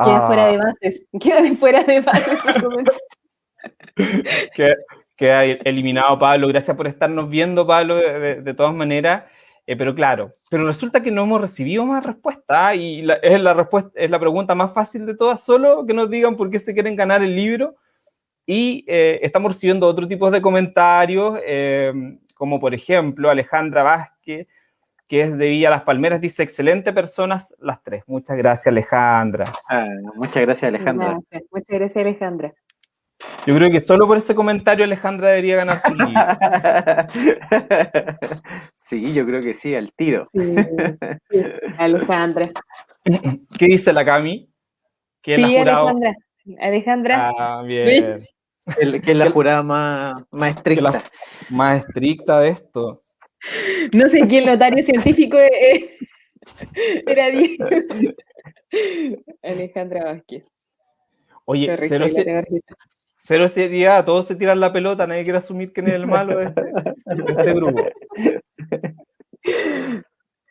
B: queda fuera de ah. bases, queda fuera de bases su comentario.
A: queda, eliminado Pablo. Gracias por estarnos viendo, Pablo, de, todas maneras. Eh, pero claro, pero resulta que no hemos recibido más respuesta y es, la respuesta, es la pregunta más fácil de todas, solo que nos digan por qué se quieren ganar el libro. Y eh, estamos recibiendo otro tipo de comentarios, eh, como por ejemplo Alejandra Vázquez, que es de Villa Las Palmeras, dice, excelente personas las tres. Muchas gracias, Alejandra.
C: Ah, muchas gracias, Alejandra.
B: Muchas gracias, Alejandra.
A: Yo creo que solo por ese comentario Alejandra debería ganar su libro.
C: Sí, yo creo que sí, al tiro. Sí,
B: Alejandra.
A: ¿Qué dice la Cami?
B: sí, Alejandra. Alejandra.
A: Ah, bien.
C: que es la jurada más, más estricta.
A: más estricta de esto.
B: No sé quién notario científico era Diego. Alejandra Vázquez.
A: Oye, cero sería, todos se tiran la pelota, nadie quiere asumir que es el malo de este, este grupo.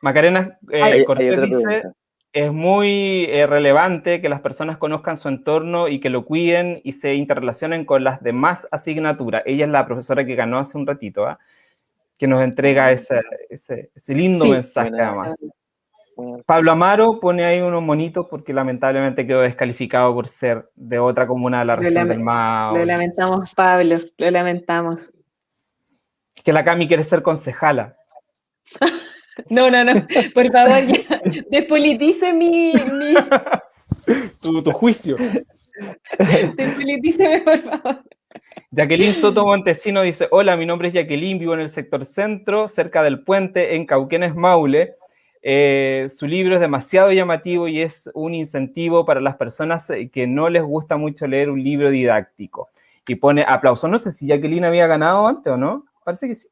A: Macarena eh, Cortés dice, es muy eh, relevante que las personas conozcan su entorno y que lo cuiden y se interrelacionen con las demás asignaturas. Ella es la profesora que ganó hace un ratito, ¿ah? que nos entrega ese, ese, lindo mensaje además. Pablo Amaro pone ahí unos monitos porque lamentablemente quedó descalificado por ser de otra comuna de la región del Mao.
B: Lo lamentamos, Pablo, lo lamentamos.
A: Que la Cami quiere ser concejala.
B: no, no, no, por favor, ya, despolitice mi... mi...
A: tu, juicio.
B: Despolitíceme, por favor.
A: Jacqueline Soto Montesino dice, hola, mi nombre es Jacqueline, vivo en el sector centro, cerca del puente, en Cauquenes, Maule. Eh, su libro es demasiado llamativo y es un incentivo para las personas eh, que no les gusta mucho leer un libro didáctico. Y pone aplauso. No sé si Jacqueline había ganado antes o no. Parece que sí.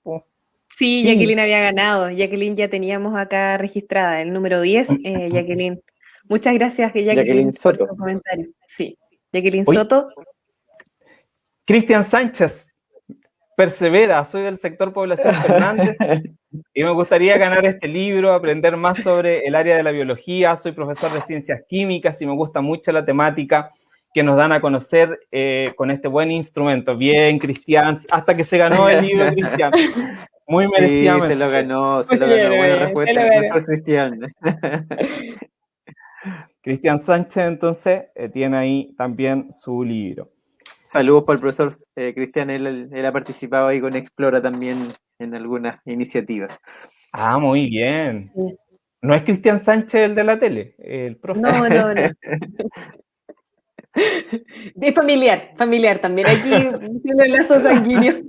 B: Sí, Jacqueline había ganado. Jacqueline ya teníamos acá registrada, el número 10, eh, Jacqueline. Muchas gracias, Jacqueline, Jacqueline Soto. por tu comentario. Sí, Jacqueline Soto.
A: Cristian Sánchez, persevera, soy del sector población Fernández y me gustaría ganar este libro, aprender más sobre el área de la biología, soy profesor de ciencias químicas y me gusta mucho la temática que nos dan a conocer eh, con este buen instrumento. Bien, Cristian, hasta que se ganó el libro, Cristian. Muy merecido.
C: se lo ganó, se lo ganó. Buena respuesta, Cristian.
A: Cristian Sánchez, entonces, eh, tiene ahí también su libro.
C: Saludos para el profesor eh, Cristian, él, ha participado ahí con Explora también en algunas iniciativas.
A: Ah, muy bien. No es Cristian Sánchez el de la tele, el profesor.
B: No, no, no. De familiar, familiar también. Aquí tiene el lazo sanguíneo.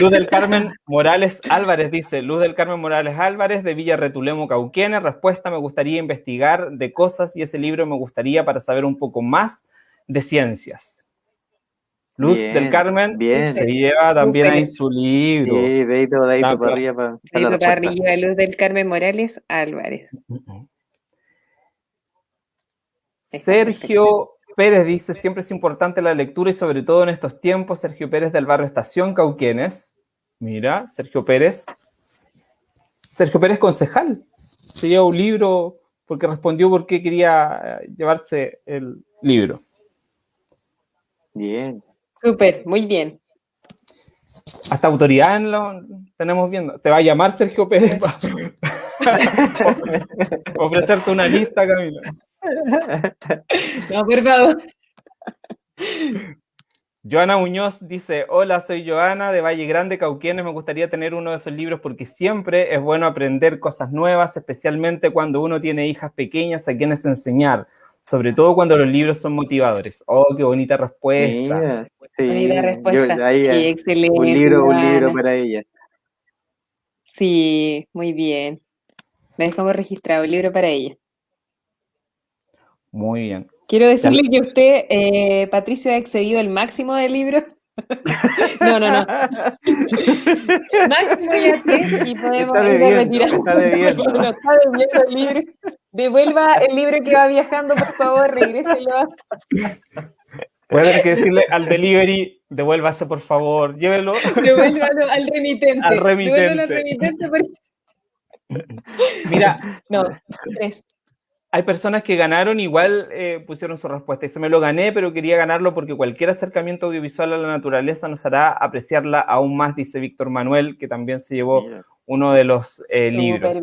A: Luz del Carmen Morales Álvarez dice, Luz del Carmen Morales Álvarez de Villa Retulemo Cauquenes, respuesta, me gustaría investigar de cosas y ese libro me gustaría para saber un poco más de Ciencias. Luz del Carmen
C: bien.
A: se lleva también ahí su libro.
C: Sí, dedito, dedito para arriba.
B: Para, dedito para arriba, Luz del Carmen Morales Álvarez.
A: Sergio Pérez dice, siempre es importante la lectura y sobre todo en estos tiempos, Sergio Pérez del barrio Estación Cauquenes. Mira, Sergio Pérez. Sergio Pérez concejal. Se lleva un libro porque respondió por qué quería llevarse el libro.
C: Bien.
B: Súper, muy bien.
A: Hasta autoridad lo tenemos viendo. Te va a llamar Sergio Pérez para ofrecerte una lista, Camila.
B: No, por favor.
A: Joana Muñoz dice, hola, soy Joana de Valle Grande, Cauquienes, me gustaría tener uno de esos libros porque siempre es bueno aprender cosas nuevas, especialmente cuando uno tiene hijas pequeñas a quienes enseñar sobre todo cuando los libros son motivadores. Oh, qué bonita respuesta.
B: sí, bonita respuesta. excelente.
C: Un libro, un libro para ella.
B: Sí, muy bien. La dejamos registrado, un libro para ella.
A: Muy bien.
B: Quiero decirle que usted, eh, Patricio, ha excedido el máximo del libro. no, no, no. máximo ya tres y podemos
C: está debiendo, Está debiendo.
B: no, está debiendo el libro. Devuelva el libro que va viajando, por favor, regréselo.
A: Puede tener que decirle al delivery, devuélvase por favor, llévelo.
B: Devuélvalo al remitente.
A: Al remitente.
B: Devuélvalo al remitente.
A: Mira,
B: no, tres
A: hay personas que ganaron, igual eh, pusieron su respuesta. Se me lo gané, pero quería ganarlo porque cualquier acercamiento audiovisual a la naturaleza nos hará apreciarla aún más, dice Víctor Manuel, que también se llevó uno de los libros.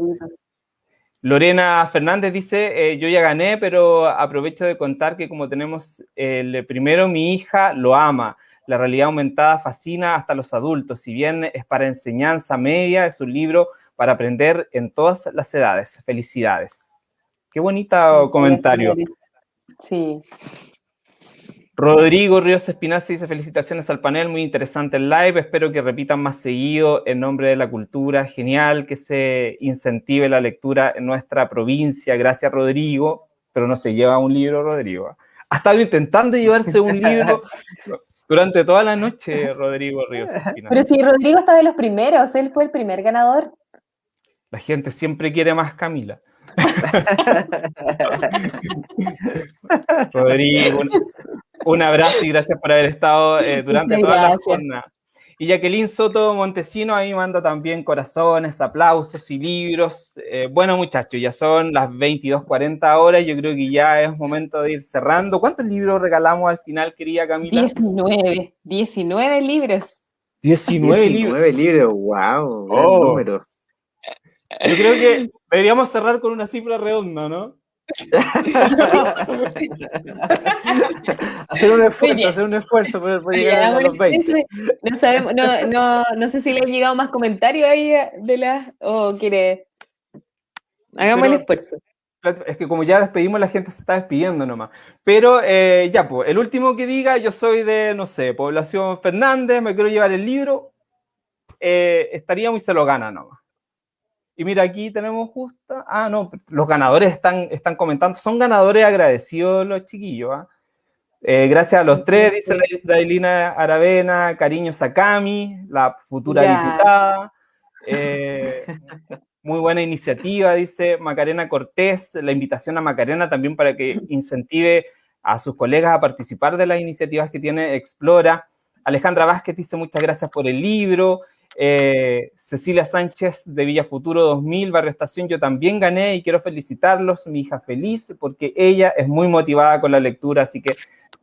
A: Lorena Fernández dice, yo ya gané, pero aprovecho de contar que como tenemos el primero, mi hija lo ama. La realidad aumentada fascina hasta los adultos. Si bien es para enseñanza media, es un libro para aprender en todas las edades. Felicidades. Qué bonito comentario.
B: Sí.
A: Rodrigo Ríos Espinaza dice felicitaciones al panel, muy interesante el live, espero que repitan más seguido en nombre de la cultura, genial que se incentive la lectura en nuestra provincia, gracias Rodrigo, pero no se lleva un libro Rodrigo. Ha estado intentando llevarse un libro durante toda la noche Rodrigo Ríos
B: Espinaza. Pero si Rodrigo está de los primeros, él fue el primer ganador.
A: La gente siempre quiere más Camila. Rodrigo, un, abrazo y gracias por haber estado eh, durante toda la jornada. Y Jacqueline Soto Montesino ahí manda también corazones, aplausos y libros. Eh, bueno, muchachos, ya son las 22.40 horas. Yo creo que ya es momento de ir cerrando. ¿Cuántos libros regalamos al final, querida Camila?
B: 19. 19 libros.
A: 19, 19 libros.
C: wow. Oh. Número.
A: Yo creo que deberíamos cerrar con una cifra redonda, ¿no?
C: hacer un esfuerzo, hacer un esfuerzo por, llegar a los 20.
B: No, sabemos, no, no, no, sé si le han llegado más comentarios ahí de las o quiere. Hagamos el esfuerzo.
A: Es que como ya despedimos, la gente se está despidiendo nomás. Pero eh, ya, pues, el último que diga, yo soy de, no sé, Población Fernández, me quiero llevar el libro, eh, estaríamos y se lo gana nomás. Y mira, aquí tenemos justo, ah, no, los ganadores están, están comentando, son ganadores agradecidos los chiquillos, ¿ah? eh, gracias a los tres, dice la Dailina Aravena, cariño Sakami, la futura diputada. Eh, muy buena iniciativa, dice Macarena Cortés, la invitación a Macarena también para que incentive a sus colegas a participar de las iniciativas que tiene Explora. Alejandra Vázquez dice muchas gracias por el libro. Eh, Cecilia Sánchez de Villa Futuro 2000, Barrio Estación, yo también gané y quiero felicitarlos, mi hija feliz, porque ella es muy motivada con la lectura, así que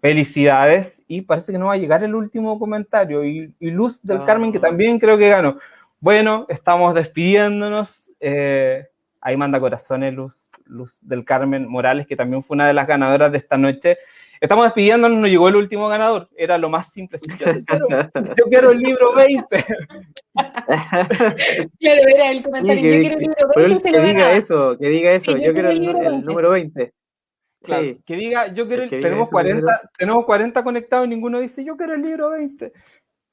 A: felicidades. Y parece que no va a llegar el último comentario. Y, Luz del Carmen, que también creo que ganó. Bueno, estamos despidiéndonos. Eh, ahí manda corazones Luz, Luz del Carmen Morales, que también fue una de las ganadoras de esta noche. Estamos despidiéndonos, nos llegó el último ganador. Era lo más simple. Yo quiero, el libro 20.
B: claro, era el comentario. yo quiero el libro 20.
C: Que diga eso, que diga eso. yo, quiero el, número 20.
A: sí. Que diga, yo quiero el, tenemos 40, tenemos 40 conectados y ninguno dice, yo quiero el libro 20.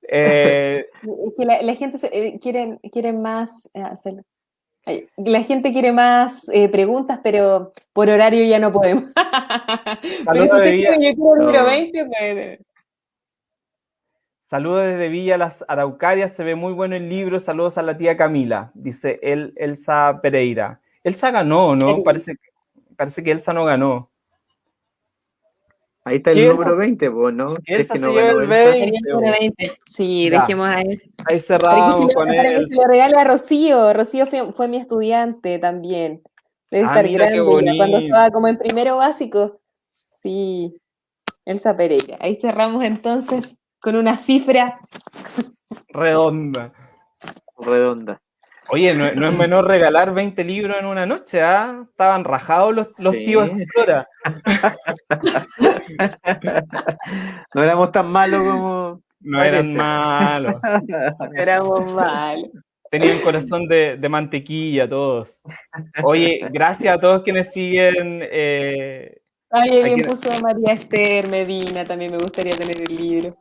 B: Eh, que la, gente eh, quiere, quiere más eh, hacerlo. La gente quiere más eh, preguntas, pero por horario ya no podemos. pero si usted quiere, yo quiero el número 20, pues...
A: Saludos desde Villa Las Araucarias, se ve muy bueno el libro. Saludos a la tía Camila, dice el, Elsa Pereira. Elsa ganó, ¿no? Parece, parece que Elsa no ganó.
C: Ahí está el número 20, pues, ¿no?
A: Es que no ganó el 20.
B: Sí, dejemos ahí.
A: Ahí cerramos con él.
B: Para que se lo regale a Rocío. Rocío fue, mi estudiante también. Debe ah, estar grande. Cuando estaba como en primero básico. Sí. Elsa Pereira. Ahí cerramos entonces con una cifra
A: redonda.
C: Redonda.
A: Oye, no, es menor regalar 20 libros en una noche, ¿ah? Estaban rajados los, los tíos Explora.
C: no éramos tan malos como.
A: No eran malos.
B: éramos malos.
A: Tenían corazón de, mantequilla todos. Oye, gracias a todos quienes siguen. Eh,
B: Ay, alguien puso a María Esther Medina, también me gustaría tener el libro.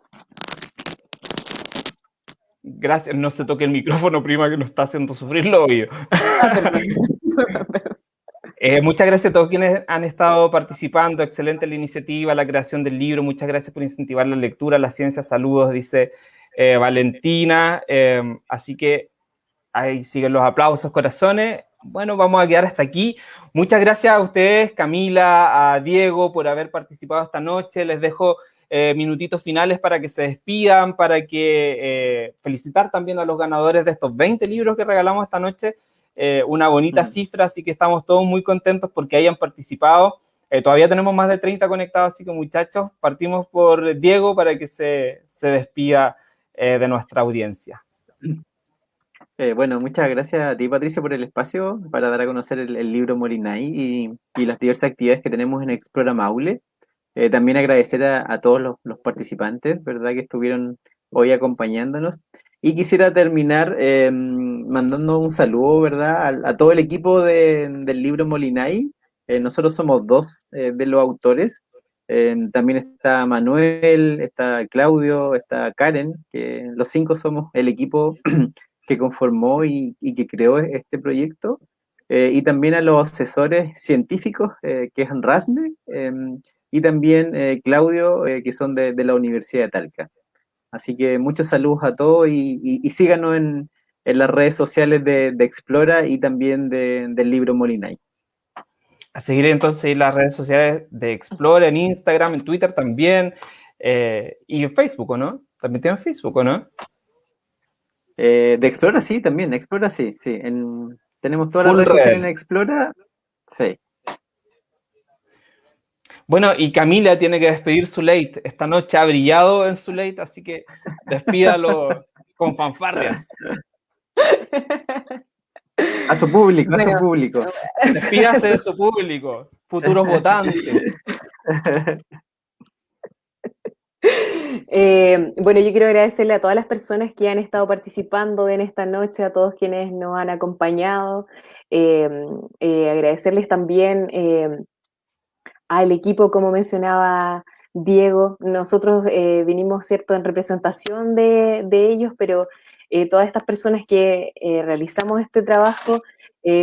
A: Gracias, no se toque el micrófono, prima, que nos está haciendo sufrir lo obvio. Ah, eh, muchas gracias a todos quienes han estado participando. Excelente la iniciativa, la creación del libro. Muchas gracias por incentivar la lectura, la ciencia. Saludos, dice eh, Valentina. Eh, así que ahí siguen los aplausos, corazones. Bueno, vamos a quedar hasta aquí. Muchas gracias a ustedes, Camila, a Diego, por haber participado esta noche. Les dejo eh, minutitos finales para que se despidan, para que eh, felicitar también a los ganadores de estos 20 libros que regalamos esta noche. Eh, una bonita cifra, así que estamos todos muy contentos porque hayan participado. todavía tenemos más de 30 conectados, así que muchachos, partimos por Diego para que se, se despida de nuestra audiencia.
C: Eh, bueno, muchas gracias a ti, Patricio, por el espacio para dar a conocer el, libro Molinay y, las diversas actividades que tenemos en Explora Maule. Eh, también agradecer a, todos los, participantes, ¿verdad?, que estuvieron hoy acompañándonos. Y quisiera terminar eh, mandando un saludo, ¿verdad?, a, todo el equipo del libro Molinay. nosotros somos dos de los autores. también está Manuel, está Claudio, está Karen, que los cinco somos el equipo que conformó y, que creó este proyecto, eh, y también a los asesores científicos, eh, que es Rasme, em, y también eh, Claudio, que son de, la Universidad de Talca. Así que muchos saludos a todos y, síganos en, las redes sociales de, Explora y también del libro Molinay.
A: A seguir entonces las redes sociales de Explora, en Instagram, en Twitter también, y en Facebook, ¿no? También tienen Facebook, ¿no?
C: Eh, de Explora sí, también, Explora sí, sí. tenemos todas las redes sociales en Explora, sí.
A: Bueno, y Camila tiene que despedir su late. Esta noche ha brillado en su late, así que despídalo con fanfarrias.
C: A su público, a su público.
A: Despídase de su público, futuros votantes.
B: Eh, bueno, yo quiero agradecerle a todas las personas que han estado participando en esta noche, a todos quienes nos han acompañado, eh, eh, agradecerles también al equipo, como mencionaba Diego, nosotros vinimos, ¿cierto?, en representación de, de ellos, pero todas estas personas que realizamos este trabajo,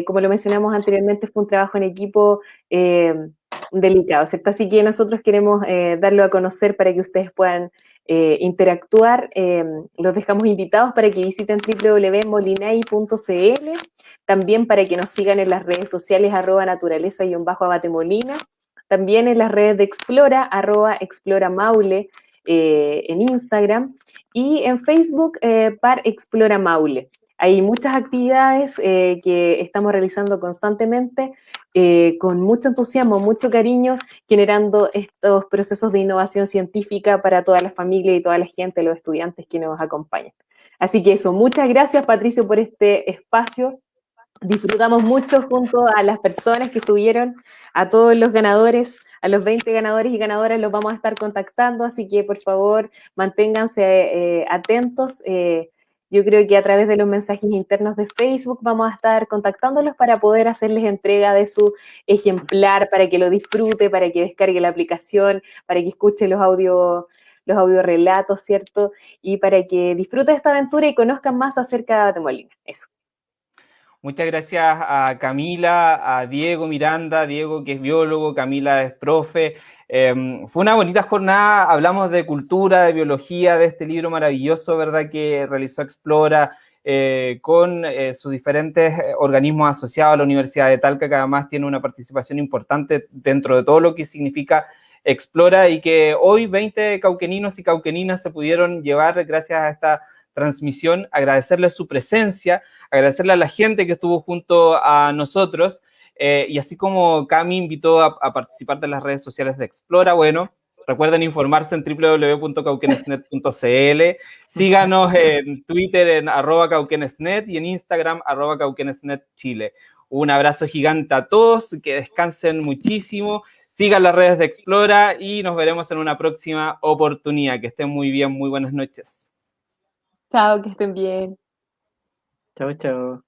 B: como lo mencionamos anteriormente, fue un trabajo en equipo delicado, ¿cierto? Así que nosotros queremos eh, darlo a conocer para que ustedes puedan eh, interactuar. Eh, los dejamos invitados para que visiten www.molinay.cl, también para que nos sigan en las redes sociales arroba naturaleza y un bajo abatemolina, también en las redes de Explora, arroba Explora Maule en Instagram y en Facebook par Explora Maule. Hay muchas actividades eh, que estamos realizando constantemente eh, con mucho entusiasmo, mucho cariño, generando estos procesos de innovación científica para toda la familia y toda la gente, los estudiantes que nos acompañan. Así que eso, muchas gracias Patricio por este espacio. Disfrutamos mucho junto a las personas que estuvieron, a todos los ganadores, a los 20 ganadores y ganadoras los vamos a estar contactando, así que por favor manténganse eh, atentos. Yo creo que a través de los mensajes internos de Facebook vamos a estar contactándolos para poder hacerles entrega de su ejemplar, para que lo disfrute, para que descargue la aplicación, para que escuche los audio los audiorelatos, ¿cierto? Y para que disfrute esta aventura y conozcan más acerca de Molina. Eso.
A: Muchas gracias a Camila, a Diego Miranda, Diego que es biólogo, Camila es profe, Em, fue una bonita jornada, hablamos de cultura, de biología, de este libro maravilloso, ¿verdad?, que realizó Explora eh, con eh, sus diferentes eh, organismos asociados a la Universidad de Talca, que además tiene una participación importante dentro de todo lo que significa Explora y que hoy 20 cauqueninos y cauqueninas se pudieron llevar gracias a esta transmisión, agradecerle su presencia, agradecerle a la gente que estuvo junto a nosotros eh, y así como Cami invitó a, participar de las redes sociales de Explora, bueno, recuerden informarse en www.cauquenesnet.cl, síganos en Twitter en arroba cauquenesnet y en Instagram arroba cauquenesnetchile. Un abrazo gigante a todos, que descansen muchísimo, sigan las redes de Explora y nos veremos en una próxima oportunidad. Que estén muy bien, muy buenas noches.
B: Chao, que estén bien.
C: Chao, chao.